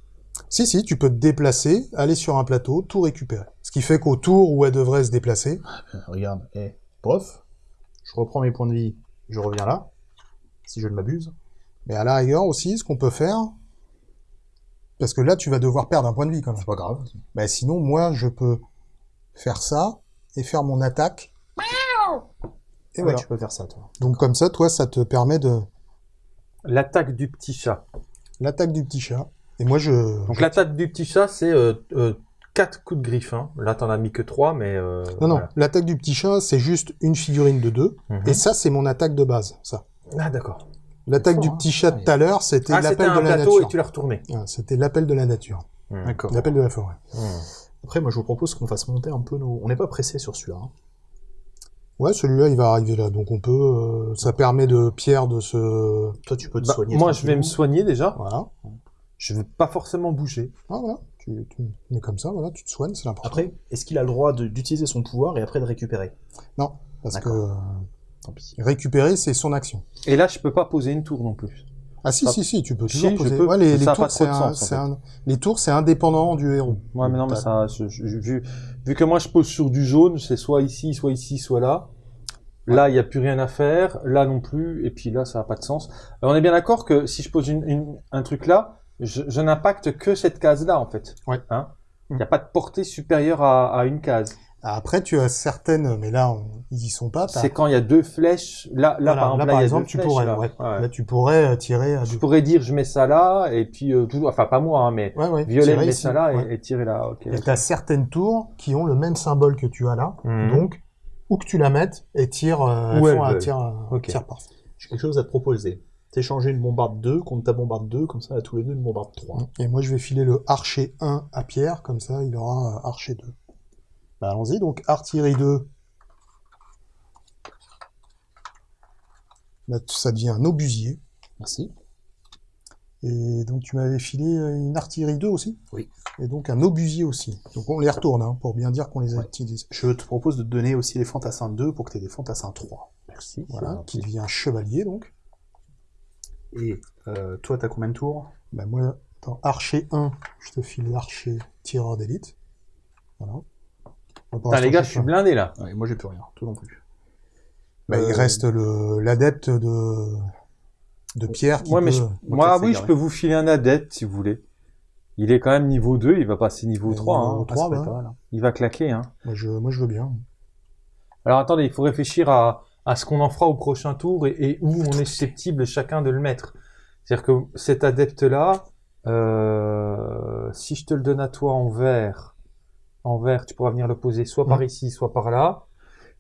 Si, si, tu peux te déplacer, aller sur un plateau, tout récupérer. Ce qui fait qu'au tour où elle devrait se déplacer, Euh, Regarde, eh, pof, je reprends mes points de vie, je reviens là, si je ne m'abuse. mais à la rigueur aussi, ce qu'on peut faire, parce que là, tu vas devoir perdre un point de vie quand même. C'est pas grave. Bah, sinon, moi, je peux faire ça et faire mon attaque. Et Et voilà. tu peux faire ça, toi. Donc comme ça, toi, ça te permet de l'attaque du petit chat. l'attaque du petit chat. Et moi, je... Donc l'attaque du petit chat, c'est 4 coups de griffe. Hein. Là, t'en as mis que 3, mais... euh, Non, non, voilà. l'attaque du petit chat, c'est juste une figurine de deux. Mhm. Et ça, c'est mon attaque de base, ça. Ah, d'accord. L'attaque du hein. petit chat Ah, tout à l'heure, c'était Ah, c'était l'appel de la nature. et tu l'as retourné. Ah, C'était l'appel de la nature. D'accord. L'appel de la forêt. Hmm. Après, moi, je vous propose qu'on fasse monter un peu nos... On n'est pas pressé sur celui-là. hein. Ouais, celui-là, il va arriver là. Donc on peut... euh, ça permet de Pierre de se... Toi, tu peux te Bah, soigner. moi, je vais me soigner déjà. Voilà. Je vais pas forcément bouger. Ah, voilà. Tu, tu mets comme ça, voilà, tu te soignes, c'est l'important. Après, est-ce qu'il a le droit d'utiliser son pouvoir et après de récupérer? Non, parce que euh, Tant pis. récupérer, c'est son action. Et là, je peux pas poser une tour non plus. Ah si, si, si, tu peux Si, toujours je poser... peux, Ouais, les, mais les ça a tours, trop c'est de un- sens, en c'est fait. un- Les tours, c'est indépendant du héros. Ouais, mais non, mais T'as- ça, je- je- vu, vu que moi je pose sur du jaune, c'est soit ici, soit ici, soit là. Là, il n'y a plus rien à faire. Là non plus. Et puis là, ça n'a pas de sens. Euh, on est bien d'accord que si je pose une, une- un truc là, je, je n'impacte que cette case-là, en fait. Ouais. Hein? Il n'y a pas de portée supérieure à, à une case. Après, tu as certaines, mais là, on- ils y sont pas. C'est quand il y a deux flèches. Là, là, Voilà, par exemple, là, a deux tu flèches, pourrais, là. ouais. Ouais. Là, tu pourrais euh, tirer à Je deux. pourrais dire, je mets ça là, et puis, euh, tout, enfin, pas moi, hein, mais Ouais, ouais. Violet tirer met ici, ça là ouais. et, et tirer là. Ok. Et t'as certaines tours qui ont le même symbole que tu as là. Mhm. Donc, où que tu la mettes, et tire, euh, elles font un tir, euh, tir parfait. J'ai quelque chose à te proposer. T'échanger une bombarde 2 contre ta bombarde 2, comme ça, à tous les deux, une bombarde 3. Et moi, je vais filer le archer 1 à Pierre, comme ça, il aura euh, archer 2. Bah, allons-y, donc artillerie 2. Là, ça devient un obusier. Merci. Et donc, tu m'avais filé euh, une artillerie 2 aussi? Oui. Et donc, un obusier aussi. Donc, on les retourne, hein, pour bien dire qu'on les a Ouais. utilisés. Je te propose de te donner aussi les fantassins 2 pour que tu aies des fantassins 3. Merci. Voilà, qui devient chevalier, donc. Et euh, toi, t'as combien de tours? Bah, moi, dans archer 1, je te file l'archer tireur d'élite. Voilà. Putain, les gars, je suis blindé là. ouais, Moi, j'ai plus rien. Toi non plus. Bah, il Euh, reste le l'adepte de de Pierre qui Moi, mais je- moi, oui, je peux vous filer un adepte si vous voulez. Il est quand même niveau 2, il va passer niveau Euh, 3. niveau hein. trois, Ah, ça peut bah. être pas mal, hein. Il va claquer. Hein. moi, je, moi je veux bien. Alors attendez, il faut réfléchir à, à ce qu'on en fera au prochain tour et, et où on est susceptible chacun de le mettre. C'est-à-dire que cet adepte-là, euh, si je te le donne à toi en vert, en vert, tu pourras venir le poser soit par Mhm. ici, soit par là.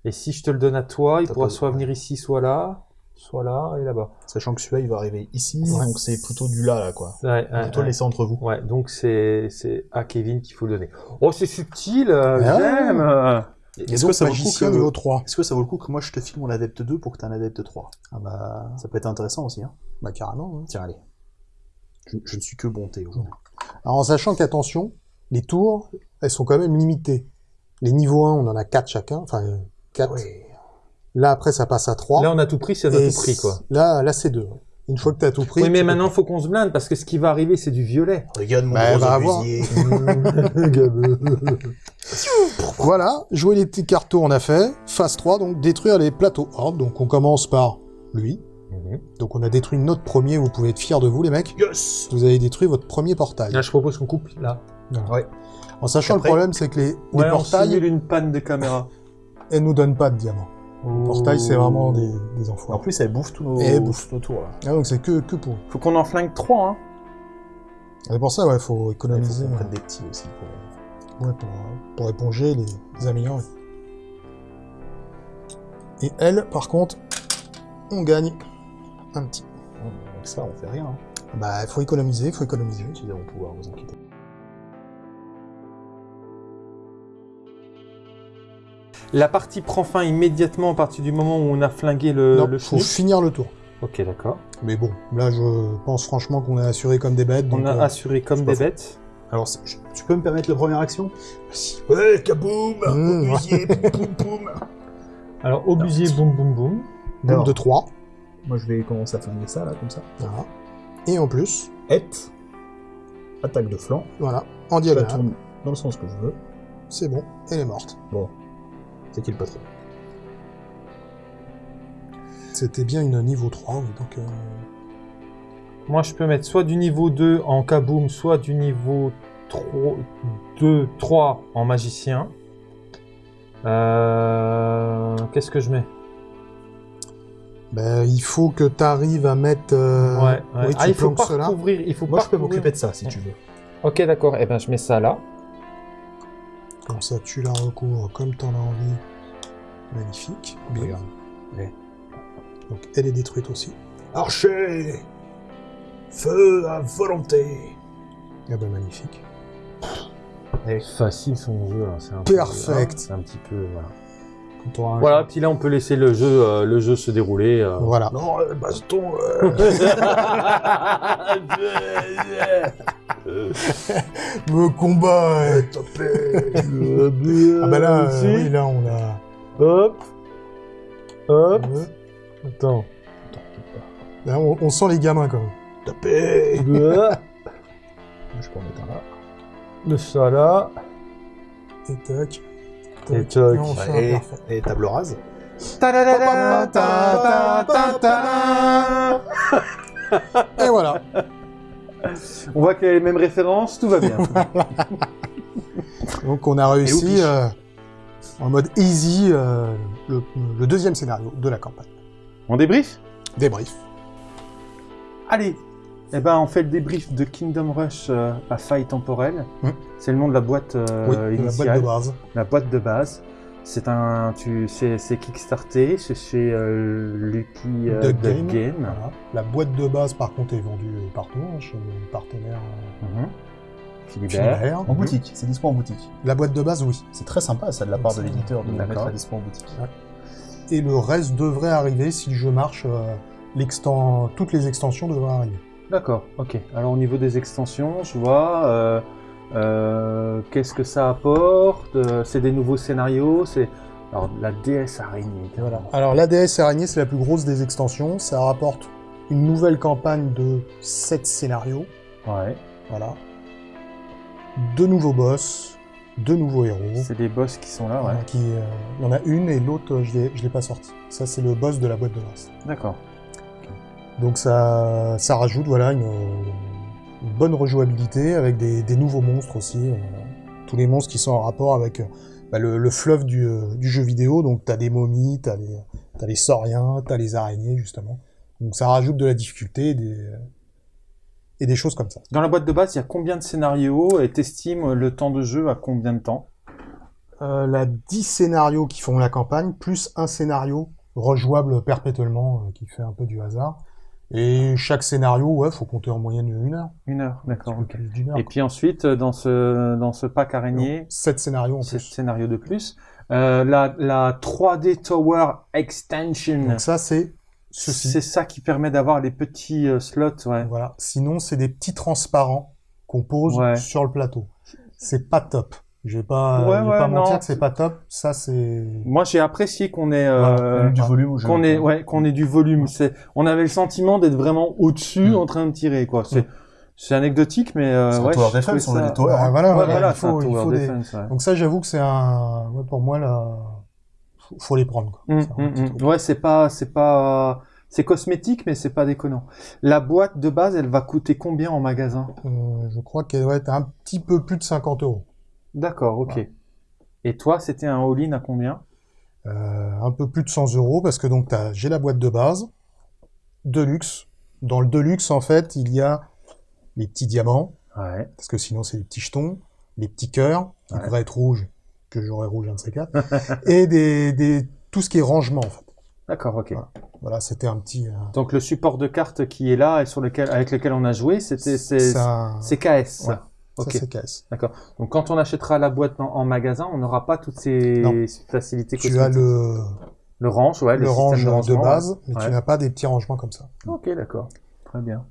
Et si je te le donne à toi, il pourra soit venir ici, soit là, soit là et là-bas. Sachant que celui-là, il va arriver ici, Ouais. donc c'est plutôt du là, là, quoi. Ouais, ouais, Plutôt ouais. laisser entre vous. Ouais, donc c'est c'est à Kevin qu'il faut le donner. Oh, c'est subtil, euh, Ah. j'aime. Est-ce que ça vaut le coup que... niveau 3. Est-ce que ça vaut le coup que moi je te file mon adepte 2 pour que tu aies un adepte 3 Ah bah, Ça peut être intéressant aussi, hein. bah carrément. hein. Tiens, allez. Je, je ne suis que bonté aujourd'hui. Alors en sachant qu'attention, les tours, elles sont quand même limitées. Les niveaux 1, on en a 4 chacun, enfin 4. Là après ça passe à 3. Là, on a tout pris, c'est Et tout pris, quoi. Là, là c'est 2. Une fois que tu as tout pris. Oui, mais maintenant, faut qu'on se blinde parce que ce qui va arriver, c'est du violet. Regarde mon Bah, gros va avoir. obusier. voilà, jouer les petits cartons on a fait. Phase 3, donc détruire les plateaux horde. Donc on commence par lui. Donc on a détruit notre premier, vous pouvez être fiers de vous les mecs. Yes Vous avez détruit votre premier portail. Là, je propose qu'on coupe là. Ouais. En sachant Après- le problème, c'est que les, les Ouais, on portails, simule une panne de caméra. elles nous donnent pas de diamants. Les portails, c'est vraiment des, des En enfoirés. plus, elle bouffe tous nos, Et elle bouffe. nos tours, là. Ah, donc c'est que, que pour. Faut qu'on en flingue 3, hein. C'est pour ça, ouais, faut Il faut économiser qu'on prenne des petits aussi. Pour... ouais, pour, pour éponger les, les améliorer. Et elle, par contre, on gagne un petit. Avec ça, on fait rien. Hein. Bah, il faut économiser, il faut économiser. Ils vont pouvoir vous inquiéter. La partie prend fin immédiatement à partir du moment où on a flingué le, non, le faut finir le tour. Ok, d'accord. Mais bon, là, je pense franchement qu'on est assuré comme des bêtes. On a euh, assuré comme des bêtes. Alors, je- tu peux me permettre la première action? Si. Ouais, kaboum Mmh, Obusier, poum poum Alors, obusier, boum, boum, boum. Boum de 3. Moi, je vais commencer à flinguer ça, là, comme ça. Voilà. Et en plus, Et, attaque de flanc. voilà, en Je la diagonale. tourne dans le sens que je veux. C'est bon, elle est morte. Bon, c'est qui le patron C'était bien une niveau 3, oui, donc... euh, Moi, je peux mettre soit du niveau 2 en kaboom, soit du niveau 3, 2, 3 en magicien. Euh, Qu'est-ce que je mets? Ben, il faut que tu arrives à mettre. euh, Ouais, ouais. Oui, tu ah, il faut pas cela. recouvrir. Il faut Moi, pas je peux m'occuper de ça, si tu veux. Ok, d'accord. Eh ben, je mets ça là. Comme ça, tu la recouvres comme t'en as envie. Magnifique. Bien. Regarde. Ouais. Donc, elle est détruite aussi. Archer Feu à volonté Ah ben, magnifique. Facile son jeu. là, C'est un peu- Perfect. C'est un petit peu. Voilà. Un Voilà. Puis là, on peut laisser le jeu, euh, le jeu se dérouler. euh. Voilà. Non, euh, baston euh, Me combat euh, topé Ah ben là, euh, oui, là, on a... Hop. Hop. Attends. Là, on, on sent les gamins, quand même. Tapé. Je peux en mettre un là. Le ça là. Et tac. Et tac. Et table rase. Et voilà. On voit qu'il y a les mêmes références, tout va bien. Donc, on a réussi, euh, en mode easy, euh, le, le deuxième scénario de la campagne. on débrief? Débrief. Allez Eh ben, on fait le débrief de Kingdom Rush euh, à faille temporelle. Hmm. C'est le nom de la boîte oui, la initiale, boîte de base. la boîte de base. C'est un, tu, c'est, c'est Kickstarté, c'est chez euh, Lucky euh, Duck Duck Game. Game. Voilà. La boîte de base, par contre, est vendue partout, hein, chez nos partenaires euh, Mhm. Philibert. Philibert. En boutique, c'est dispo en boutique. La boîte de base, oui. C'est très sympa ça de la part de l'éditeur de D'accord. mettre la dispo en boutique. Et le reste devrait arriver si le jeu marche. euh, Toutes les extensions devraient arriver. D'accord, ok. Alors au niveau des extensions, je vois. euh, euh, Qu'est-ce que ça apporte Euh, C'est des nouveaux scénarios. C'est alors la déesse araignée. Voilà. Alors l'ADS Araignée, c'est la plus grosse des extensions. Ça rapporte une nouvelle campagne de 7 scénarios. Ouais. Voilà. Deux nouveaux boss, deux nouveaux héros. C'est des boss qui sont là, ouais. Qui, euh, il y en a une et l'autre, je je l'ai pas sorti. Ça, c'est le boss de la boîte de base. D'accord. Donc ça, ça rajoute voilà une, une bonne rejouabilité avec des, des nouveaux monstres aussi. euh, tous les monstres qui sont en rapport avec euh, bah, le, le fleuve du, du jeu vidéo. Donc t'as des momies, t'as les, les sauriens, t'as les araignées justement. Donc ça rajoute de la difficulté et des, et des choses comme ça. Dans la boîte de base, il y a combien de scénarios et t'estimes le temps de jeu à combien de temps? Euh, la 10 scénarios qui font la campagne, plus un scénario rejouable perpétuellement euh, qui fait un peu du hasard. Et chaque scénario, ouais, faut compter en moyenne une heure. Une heure, d'accord. Et puis ensuite, dans ce dans ce pack araignée, 7 scénarios en c'est plus. scénario de plus. Euh, la, la 3D Tower Extension. Donc ça, c'est ceci. C'est ça qui permet d'avoir les petits euh, slots, ouais. Voilà. Sinon, c'est des petits transparents qu'on pose Ouais. sur le plateau. C'est pas top. Je vais pas, Ouais, je vais ouais, pas non. mentir que c'est pas top. Ça, c'est. Moi, j'ai apprécié qu'on ait, euh, du volume qu'on ait, ouais, qu'on ait du volume. C'est, on avait le sentiment d'être vraiment au-dessus, Mm. en train de tirer, quoi. C'est, c'est anecdotique, mais euh, C'est ouais, tower on a des hein. voilà, Ouais, voilà, voilà, il c'est un faut, il tower faut des. defense, ouais. Donc ça, j'avoue que c'est un. ouais, pour moi, là, faut, faut les prendre. Quoi. Truc. Ouais, c'est pas, c'est pas, c'est cosmétique, mais c'est pas déconnant. La boîte de base, elle va coûter combien en magasin? Euh, je crois qu'elle doit être un petit peu plus de 50 euros. D'accord, ok. Et toi, c'était un all-in à combien? Euh, un peu plus de 100 euros parce que donc j'ai la boîte de base, Deluxe. Dans le Deluxe, en fait, il y a les petits diamants, Ouais. parce que sinon c'est des petits jetons, les petits cœurs, qui Ouais. devraient être rouges, que j'aurais rouge un de ces quatre, et des, des, tout ce qui est rangement, en fait. D'accord, ok. Voilà. Voilà, c'était un petit... euh, Donc le support de carte qui est là et sur lequel, avec lequel on a joué, c'était, c'est, KS. Ouais. Ça. ça, ok. c'est KS. Donc quand on achètera la boîte en, en magasin, on n'aura pas toutes ces Non. facilités Tu cosmétiques. as le, le range, ouais, le système range de, rangement, base, mais ouais. tu n'as pas des petits rangements comme ça. ouais. Ok, d'accord. Très bien.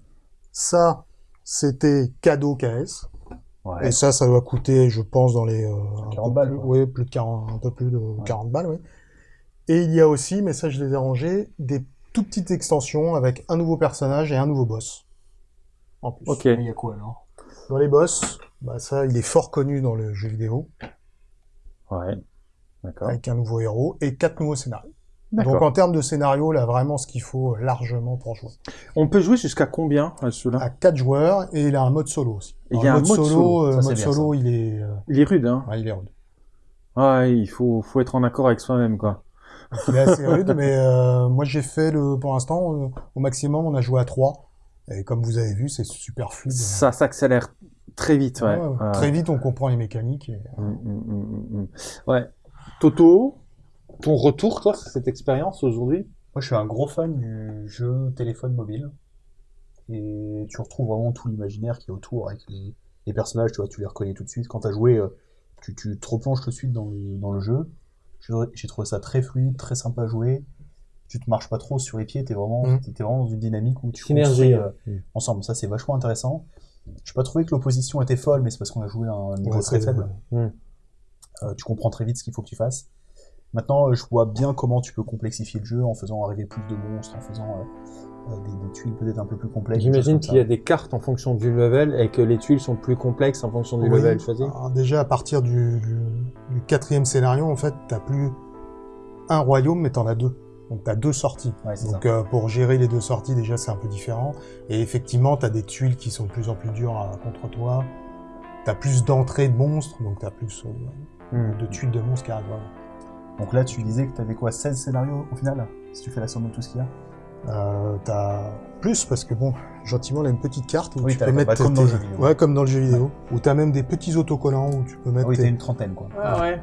Ça, c'était cadeau KS. Ouais. Et ça, ça doit coûter, je pense, dans les... euh, un 40 peu balles, plus-. Oui, plus de 40, un peu plus de 40 balles, oui. Et il y a aussi, mais ça je les ai rangés, des tout petites extensions avec un nouveau personnage et un nouveau boss. En plus. Ok. Il y a quoi alors? Dans les boss, bah ça, il est fort connu dans le jeu vidéo, Ouais. D'accord. avec un nouveau héros et quatre nouveaux scénarios. Donc en termes de scénario, là, vraiment ce qu'il faut largement pour jouer. On peut jouer jusqu'à combien à celui-là? À quatre joueurs, et il a un mode solo aussi. Il y a Alors, un le mode solo, euh, ça, mode bien, solo, il est, euh, Il est rude, hein. ouais, il est rude. Ouais, il faut, faut être en accord avec soi-même, quoi. Il est assez rude, mais euh, moi j'ai fait le, pour l'instant, euh, au maximum, on a joué à 3. Et comme vous avez vu, c'est super fluide. Ça s'accélère très vite, ouais. Ouais, ouais. Ouais. Très vite, on comprend les mécaniques. et- Mm, mm, mm. Ouais. Toto, ton retour, toi, sur cette expérience aujourd'hui? Moi, je suis un gros fan du jeu téléphone mobile. Et tu retrouves vraiment tout l'imaginaire qui est autour avec les, les personnages, tu vois, tu les reconnais tout de suite. Quand tu as joué, euh, tu, tu te replonges tout de suite dans le, dans le jeu. J'ai j'ai trouvé ça très fluide, très sympa à jouer. Tu te marches pas trop sur les pieds, t'es vraiment, Mm. vraiment dans une dynamique où tu Synergie, construis, euh, ensemble. Ça, c'est vachement intéressant. Je pas trouvé que l'opposition était folle, mais c'est parce qu'on a joué à un niveau Ouais, très faible. Euh, tu comprends très vite ce qu'il faut que tu fasses. Maintenant, euh, je vois bien comment tu peux complexifier le jeu en faisant arriver plus de monstres, en faisant euh, des, des tuiles peut-être un peu plus complexes. J'imagine qu'il y a des cartes en fonction du level et que les tuiles sont plus complexes en fonction du Oui. level choisi. Alors, déjà, à partir du, du, du quatrième scénario, en fait, t'as plus un royaume, mais t'en as deux. Donc t'as deux sorties. Ouais, Donc euh, pour gérer les deux sorties, déjà, c'est un peu différent. Et effectivement, t'as des tuiles qui sont de plus en plus dures à- contre toi. T'as plus d'entrées de monstres, donc t'as plus euh, Mm. de tuiles de monstres qui arrivent. voilà. Donc là, tu disais que tu avais quoi 16 scénarios au final Si tu fais la somme de tout ce qu'il y a? Euh, t'as plus parce que bon, gentiment, là, une petite carte où Oui, tu peux bah, mettre comme dans tes- le jeu vidéo. Ouais, comme dans le jeu vidéo. Où t'as même des petits autocollants où tu peux mettre Ah Oui, tes- t'as une trentaine quoi. Ah ouais.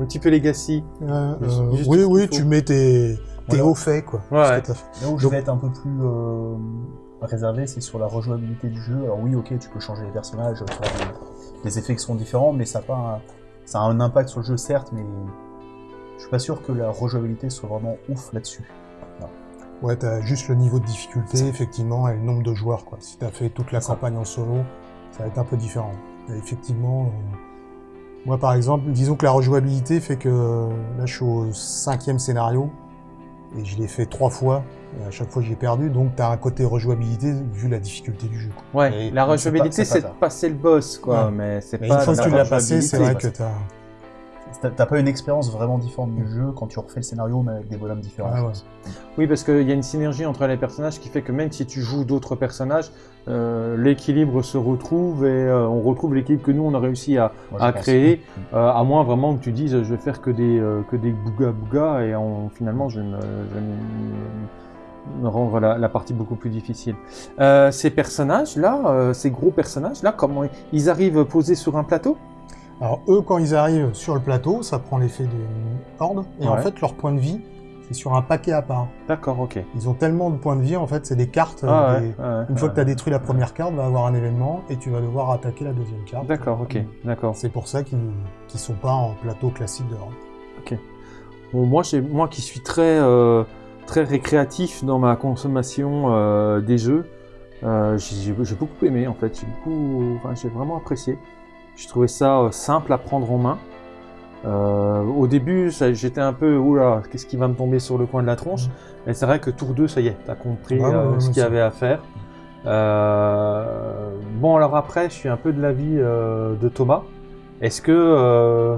Un petit peu Legacy. Euh, euh, oui, oui, tu mets tes, hauts faits, quoi. Ouais, fait. Là où je vais être un peu plus euh, réservé, c'est sur la rejouabilité du jeu. Alors oui, ok, tu peux changer les personnages, faire des, des effets qui sont différents, mais ça a, pas un, ça a un impact sur le jeu, certes, mais je suis pas sûr que la rejouabilité soit vraiment ouf là-dessus. Ouais, t'as juste le niveau de difficulté, effectivement, et le nombre de joueurs, quoi. Si t'as fait toute la campagne en solo, ça va être un peu différent. Et effectivement, euh, moi, par exemple, disons que la rejouabilité fait que euh, là, je suis au cinquième scénario, et je l'ai fait trois fois, et à chaque fois, j'ai perdu, donc t'as un côté rejouabilité vu la difficulté du jeu. quoi. Ouais, Et la rejouabilité, c'est de passer le boss, quoi, Ouais. mais c'est pas une fois que la tu l'as passé, c'est vrai que t'as... T'as t'as pas une expérience vraiment différente du jeu quand tu refais le scénario, mais avec des bonhommes différents. Ouais. pense. Oui, parce qu'il y a une synergie entre les personnages qui fait que même si tu joues d'autres personnages, euh, l'équilibre se retrouve et euh, on retrouve l'équilibre que nous on a réussi à, Moi, créer, euh, à moins vraiment que tu dises je vais faire que des euh, que des bouga bouga et en, finalement je vais me, je vais me- me rendre la, la partie beaucoup plus difficile. Euh, ces personnages là, euh, ces gros personnages là, comment ils arrivent posés sur un plateau? Alors eux, quand ils arrivent sur le plateau, ça prend l'effet d'une horde, et en fait, leur point de vie, c'est sur un paquet à part. D'accord, ok. Ils ont tellement de points de vie, en fait, c'est des cartes. euh, Ah des- ouais, ouais, Une fois que tu as détruit la première carte, va avoir un événement et tu vas devoir attaquer la deuxième carte. D'accord, ok, d'accord. C'est pour ça qu'ils ne sont pas en plateau classique de horde. Bon, moi, moi qui suis très, euh, très récréatif dans ma consommation euh, des jeux, euh, j'ai, j'ai beaucoup aimé en fait. J'ai beaucoup, enfin, j'ai vraiment apprécié. J'ai trouvé ça euh, simple à prendre en main. Euh, au début, j'étais un peu, oula, qu'est-ce qui va me tomber sur le coin de la tronche? Et c'est vrai que tour 2, ça y est, t'as compris ouais, euh, ce qu'il y avait à faire. Euh, bon, alors après, je suis un peu de l'avis de Thomas. Est-ce que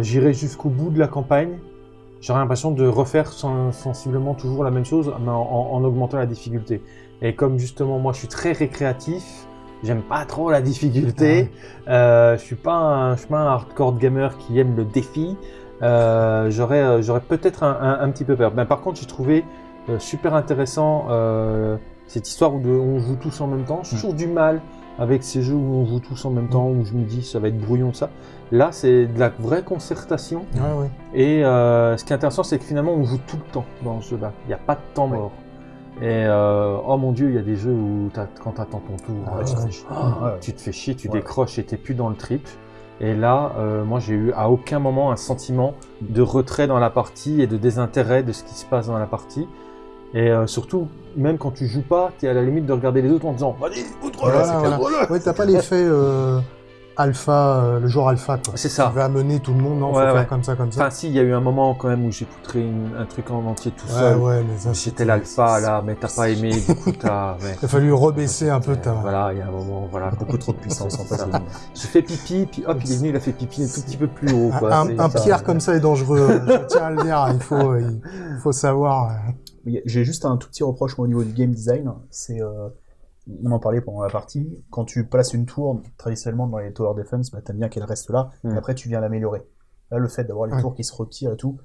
j'irai jusqu'au bout de la campagne? J'aurais l'impression de refaire sen- sensiblement toujours la même chose, mais en, en- en augmentant la difficulté. Et comme justement, moi, je suis très récréatif, j'aime pas trop la difficulté. Euh, je suis pas un, je suis pas un hardcore gamer qui aime le défi. Euh, j'aurais, euh, j'aurais peut-être un, un- un petit peu peur. Mais par contre, j'ai trouvé euh, super intéressant cette histoire où de- on joue tous en même temps. J'ai Mm. toujours du mal avec ces jeux où on joue tous en même temps, où je me dis ça va être brouillon ça. Là, c'est de la vraie concertation. Ouais, ouais. Et ce qui est intéressant, c'est que finalement, on joue tout le temps dans ce jeu-là. Il n'y a pas de temps Ouais. Et euh, oh mon dieu, il y a des jeux où quand t'attends ton tour, Ah euh, ouais, tu, te ouais. fais chier. Ah tu te fais chier, tu Ouais. décroches et t'es plus dans le trip. Et là, euh, moi, j'ai eu à aucun moment un sentiment de retrait dans la partie et de désintérêt de ce qui se passe dans la partie. Et euh, surtout, même quand tu joues pas, t'es à la limite de regarder les autres en disant Vas-y, outre Voilà, voilà. Ouais, t'as pas l'effet euh, alpha, euh, le jour alpha, quoi. C'est ça. Tu vas amener tout le monde, non, faut Ouais, faire ouais. comme ça, comme ça. Enfin, si, il y a eu un moment quand même où j'ai poutré une- un truc en entier tout ouais, seul. ouais, mais J'étais c'était- l'alpha là, mais t'as pas aimé, du coup t'as. ouais. Il a fallu rebaisser un peu ta... Voilà, il y a un moment, voilà. Beaucoup trop de puissance en fait. J'ai fait pipi, puis hop, il est venu, il a fait pipi un tout petit peu plus haut. Un, Quoi. un- C'est- un ça- pierre comme ça est dangereux, je tiens à le dire, il faut, il faut savoir... Oui, J'ai juste un tout petit reproche moi, au niveau du game design. C'est, euh, on en parlait pendant la partie. Quand tu places une tour, traditionnellement dans les tower defense, bah, t'aimes bien qu'elle reste là. Mm. Et après, tu viens l'améliorer. Là, le fait d'avoir les Ouais. tours qui se retirent et tout,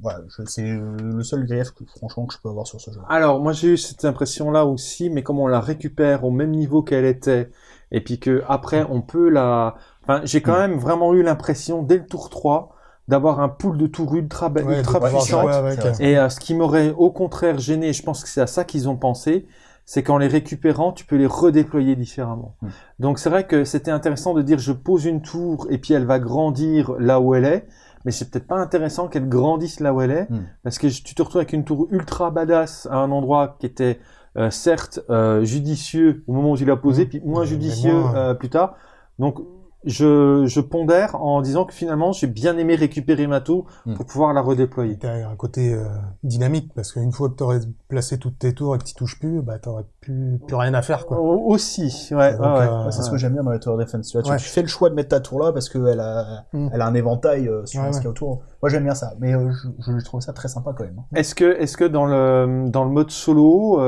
voilà, je- c'est le seul grief que, franchement que je peux avoir sur ce jeu. Alors, moi j'ai eu cette impression-là aussi, mais comme on la récupère au même niveau qu'elle était, et puis que après on peut la. Enfin, j'ai quand Mm. même vraiment eu l'impression, dès le tour 3, d'avoir un pool de tours ultra, ouais, ultra puissant. euh, Et euh, ce qui m'aurait au contraire gêné, je pense que c'est à ça qu'ils ont pensé, c'est qu'en les récupérant, tu peux les redéployer différemment. Mm. Donc c'est vrai que c'était intéressant de dire je pose une tour et puis elle va grandir là où elle est, mais c'est peut-être pas intéressant qu'elle grandisse là où elle est, Mm. parce que tu te retrouves avec une tour ultra badass à un endroit qui était euh, certes euh, judicieux au moment où tu l'as posé, Mm. puis moins judicieux euh, plus tard. Donc je, je pondère en disant que finalement j'ai bien aimé récupérer ma tour Mm. pour pouvoir la redéployer. T'as un côté euh, dynamique, parce qu'une fois que t'aurais placé toutes tes tours et que tu touches plus, bah t'aurais plus, plus rien à faire, quoi. Au- Aussi, ouais, ouais, ouais. euh, Ouais, c'est ce que j'aime bien dans les tower defense. Tu, vois, tu- Ouais. tu fais le choix de mettre ta tour là parce qu'elle a, Mm. elle a un éventail euh, sur Ouais, ce qu'il y a autour. Moi, j'aime bien ça. Mais euh, je, je trouve ça très sympa quand même. hein. Est-ce que, est-ce que dans le dans le mode solo,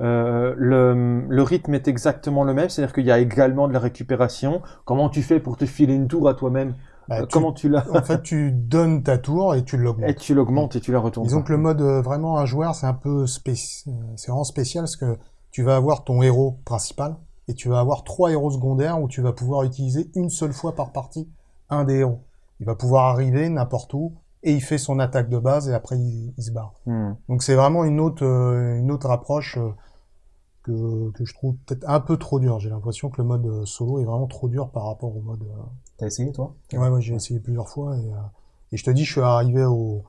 euh, le, le rythme est exactement le même C'est-à-dire qu'il y a également de la récupération. Comment tu fais pour te filer une tour à toi-même? Bah, Euh, tu- Comment tu la En fait, tu donnes ta tour et tu et l'augmentes. tu l'augmentes et tu la retournes. Disons que le mode euh, vraiment un joueur, c'est un peu c'est vraiment spécial parce que tu vas avoir ton héros principal et tu vas avoir trois héros secondaires où tu vas pouvoir utiliser une seule fois par partie un des héros. il va pouvoir arriver n'importe où et il fait son attaque de base et après il, il se barre. Hmm. Donc c'est vraiment une autre, euh, une autre approche euh, que, que je trouve peut-être un peu trop dure. J'ai l'impression que le mode euh, solo est vraiment trop dur par rapport au mode. euh, T'as essayé, toi? Ouais, ouais, j'ai essayé plusieurs fois et, euh, et je te dis, je suis arrivé au,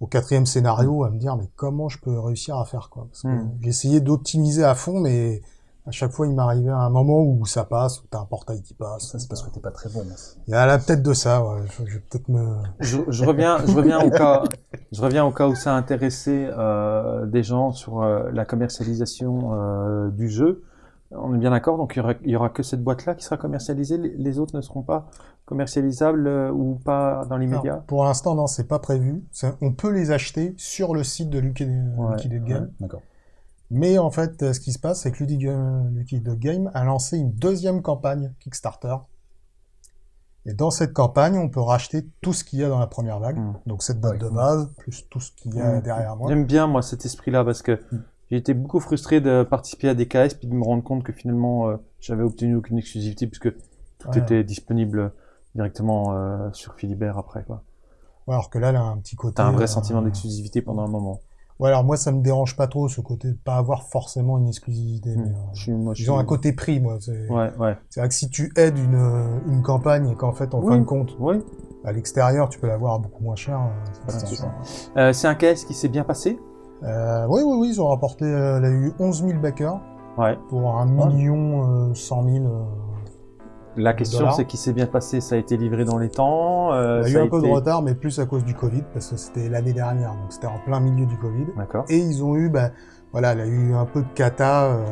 au quatrième scénario à me dire, mais comment je peux réussir à faire quoi? Parce que Hmm. j'ai essayé d'optimiser à fond, mais à chaque fois, il m'arrivait un moment où ça passe, où t'as un portail qui passe. Ça, c'est parce que t'es pas très bon. Il y a la tête de ça, ouais. Je, je vais peut-être me. Je, je reviens, je reviens au cas, je reviens au cas où ça a intéressé euh, des gens sur euh, la commercialisation euh, du jeu. On est bien d'accord, donc il y aura, il y aura que cette boîte-là qui sera commercialisée. Les, les autres ne seront pas commercialisables euh, ou pas dans l'immédiat? Pour l'instant, non, c'est pas prévu. C'est- On peut les acheter sur le site de Lucky, Ouais, Game. D'accord. Mais en fait, euh, ce qui se passe, c'est que Lucky, Game a lancé une deuxième campagne Kickstarter. Et dans cette campagne, on peut racheter tout ce qu'il y a dans la première vague. Mm. Donc cette boîte de base, plus tout ce qu'il y a Mm. derrière moi. J'aime bien moi cet esprit-là parce que Mm. j'ai été beaucoup frustré de participer à des KS puis de me rendre compte que finalement euh, j'avais obtenu aucune exclusivité puisque tout Ouais. était disponible directement euh, sur Philibert après quoi. Ouais, alors que là, elle a un petit côté. T'as un vrai euh, sentiment d'exclusivité pendant un moment. Ouais, alors moi, ça me dérange pas trop ce côté de pas avoir forcément une exclusivité. Mm. Mais, euh, Je suis, moi, je ils ont suis- un côté prix, moi. C'est Ouais, ouais. c'est vrai que si tu aides une, euh, une campagne et qu'en fait, en Oui. fin de compte, Oui. à l'extérieur, tu peux l'avoir beaucoup moins cher. euh, c'est. Euh, c'est un KS qui s'est bien passé? Euh, oui, oui, oui, ils ont rapporté, elle a eu 11 000 backers Ouais. pour un million euh, 100 000. Euh, La question c'est qui s'est bien passé. Ça a été livré dans les temps. euh, il y a eu un peu de retard, mais plus à cause du Covid, parce que c'était l'année dernière, donc c'était en plein milieu du Covid. D'accord. Et ils ont eu, bah, voilà, elle a eu un peu de cata, euh,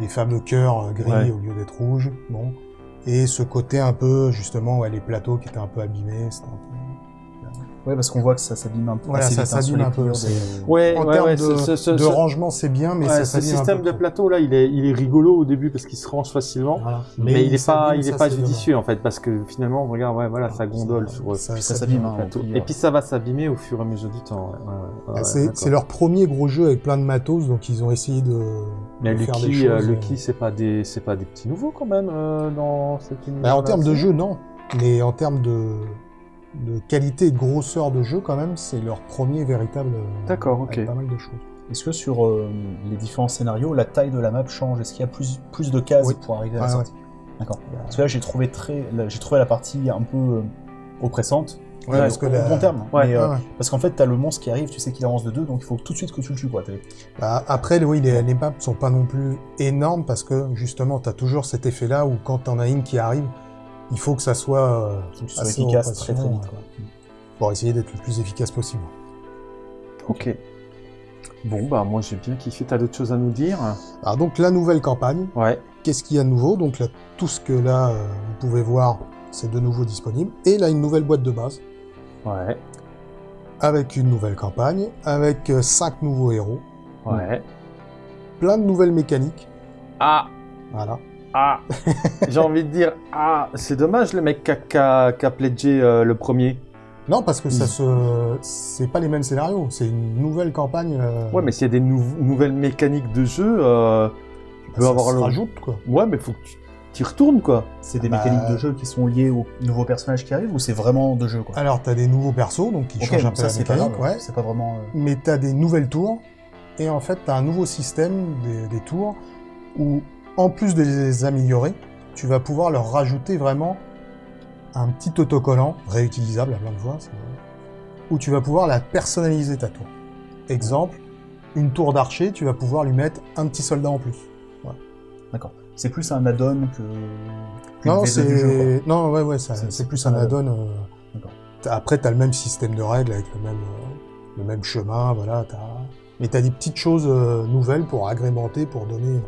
les fameux cœurs euh, gris Ouais. au lieu d'être rouges, bon. Et ce côté un peu, justement, ouais, les plateaux qui étaient un peu abîmés, c'était un peu... Ouais, parce qu'on voit que ça s'abîme un peu. Voilà, assez ça hein, s'abîme un peu, Ouais, En ouais, termes ouais. de, ce- ce- ce- de ce- rangement, c'est bien, mais ouais, ça ce s'abîme un système peu de plateau là, il est, il est rigolo au début parce qu'il se range facilement. Voilà. Mais, il est pas, il est ça, pas judicieux en fait parce que finalement, regarde, ouais, voilà, ça gondole Ça- sur ça- Puis ça s'abîme. Et puis ça va s'abîmer au fur et à mesure du temps. ouais, ouais, ouais, ouais, Ah, c'est leur premier gros jeu avec plein de matos, donc ils ont essayé de, Mais Lucky, euh. Lucky, c'est pas des, c'est pas des petits nouveaux quand même euh, dans cet univers. Bah, en termes de jeu, non. Mais en termes de, de qualité et de grosseur de jeu, quand même, c'est leur premier véritable. euh, D'accord, ok. pas mal de choses. Est-ce que sur euh, les différents scénarios, la taille de la map change? Est-ce qu'il y a plus, plus de cases Oui. pour arriver à la Ouais, sortie? D'accord. Parce que là, j'ai trouvé très, là, j'ai trouvé la partie un peu euh, oppressante. Ouais, parce que au la- bon terme. Ouais, mais, Ouais. Parce qu'en fait, t'as le monstre qui arrive, tu sais qu'il avance de deux, donc il faut tout de suite que tu le tues, quoi. T'as- Bah, après, oui, les, les maps sont pas non plus énormes parce que justement, tu as toujours cet effet-là où quand t'en as une qui arrive, il faut que ça soit euh, que assez efficace très très vite. quoi. pour essayer d'être le plus efficace possible. Ok. Bon, bah moi j'ai bien kiffé. T'as d'autres choses à nous dire? Alors donc la nouvelle campagne, Ouais. qu'est-ce qu'il y a de nouveau? Donc là, tout ce que là euh, vous pouvez voir, c'est de nouveau disponible. Et là, une nouvelle boîte de base Ouais. avec une nouvelle campagne, avec euh, cinq nouveaux héros, Ouais. plein de nouvelles mécaniques. Ah. Voilà. Ah. j'ai envie de dire ah. C'est dommage le mec qui a, a- pledgé euh, le premier. Non, parce que ça se, c'est pas les mêmes scénarios. C'est une nouvelle campagne. euh, Ouais, mais s'il y a des nou- nouvelles mécaniques de jeu, euh, tu peux ça avoir se le. rajoute quoi. Ouais, mais faut que tu y retournes quoi. C'est des Bah, mécaniques de jeu qui sont liées aux nouveaux personnages qui arrivent ou c'est vraiment de jeu, quoi? Alors t'as des nouveaux persos, donc qui changent un peu ça la c'est pas mécanique, grave. ouais. C'est pas vraiment. mais tu as des nouvelles tours, et en fait, tu as un nouveau système des, des tours, où, en plus de les améliorer, tu vas pouvoir leur rajouter vraiment un petit autocollant, réutilisable à plein de fois, où tu vas pouvoir la personnaliser ta tour. Exemple, une tour d'archer, tu vas pouvoir lui mettre un petit soldat en plus. D'accord. C'est plus un add-on que. Non, V2 du jeu, quoi. c'est non, ouais, ouais, C'est- plus un add-on. euh, Après, tu as le même système de règles avec le même, euh, le même chemin, voilà. as... Mais tu as des petites choses euh, nouvelles pour agrémenter, pour donner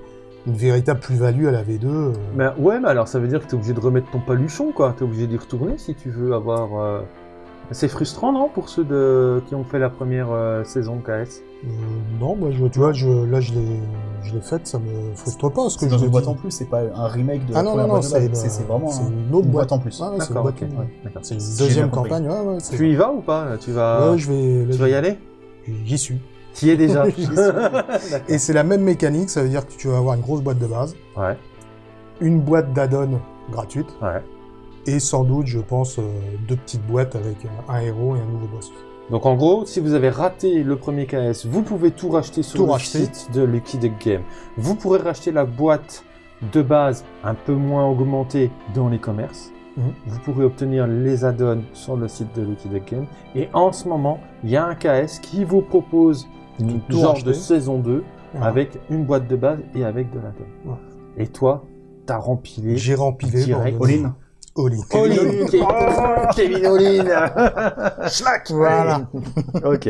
une véritable plus-value à la V2. euh. Mais ouais, mais alors ça veut dire que t'es obligé de remettre ton paluchon quoi. T'es obligé d'y retourner si tu veux avoir. euh, C'est frustrant non pour ceux de... qui ont fait la première euh, saison KS. Euh, non, moi, je, tu vois, je, là, je l'ai je l'ai faite, ça me frustre pas. Parce que C'est je dans une boîte dis. en plus, c'est pas un remake de Ah la non, non, première non, boîte de c'est base. une, c'est c'est vraiment c'est un- une autre une boîte. boîte en plus. Ouais, ouais, c'est une D'accord, boîte, ok. ouais. ouais, d'accord. C'est une Si j'ai deuxième compris. campagne. Ouais, ouais, c'est- Tu y vas ou pas? Tu vas. Ouais, je vais. là, Tu vas y aller? J'y suis. Tu y es déjà. Et c'est la même mécanique, ça veut dire que tu vas avoir une grosse boîte de base, Ouais, une boîte d'add-on gratuite, ouais. Et sans doute, je pense, euh, deux petites boîtes avec un, un héros et un nouveau boss. Donc en gros, si vous avez raté le premier KS, vous pouvez tout racheter sur Tout le racheter. site de Lucky Duck Game. Vous pourrez racheter la boîte de base un peu moins augmentée dans les commerces. Mhm. Vous pourrez obtenir les add-ons sur le site de Lucky Duck Game. Et en ce moment, il y a un KS qui vous propose une racheter. de saison 2 Voilà. avec une boîte de base et avec de. Voilà. Et toi, t'as rempilé J'ai rempilé. Direct. All-in. All-in. Kevin Kevin All-in Voilà. Ok.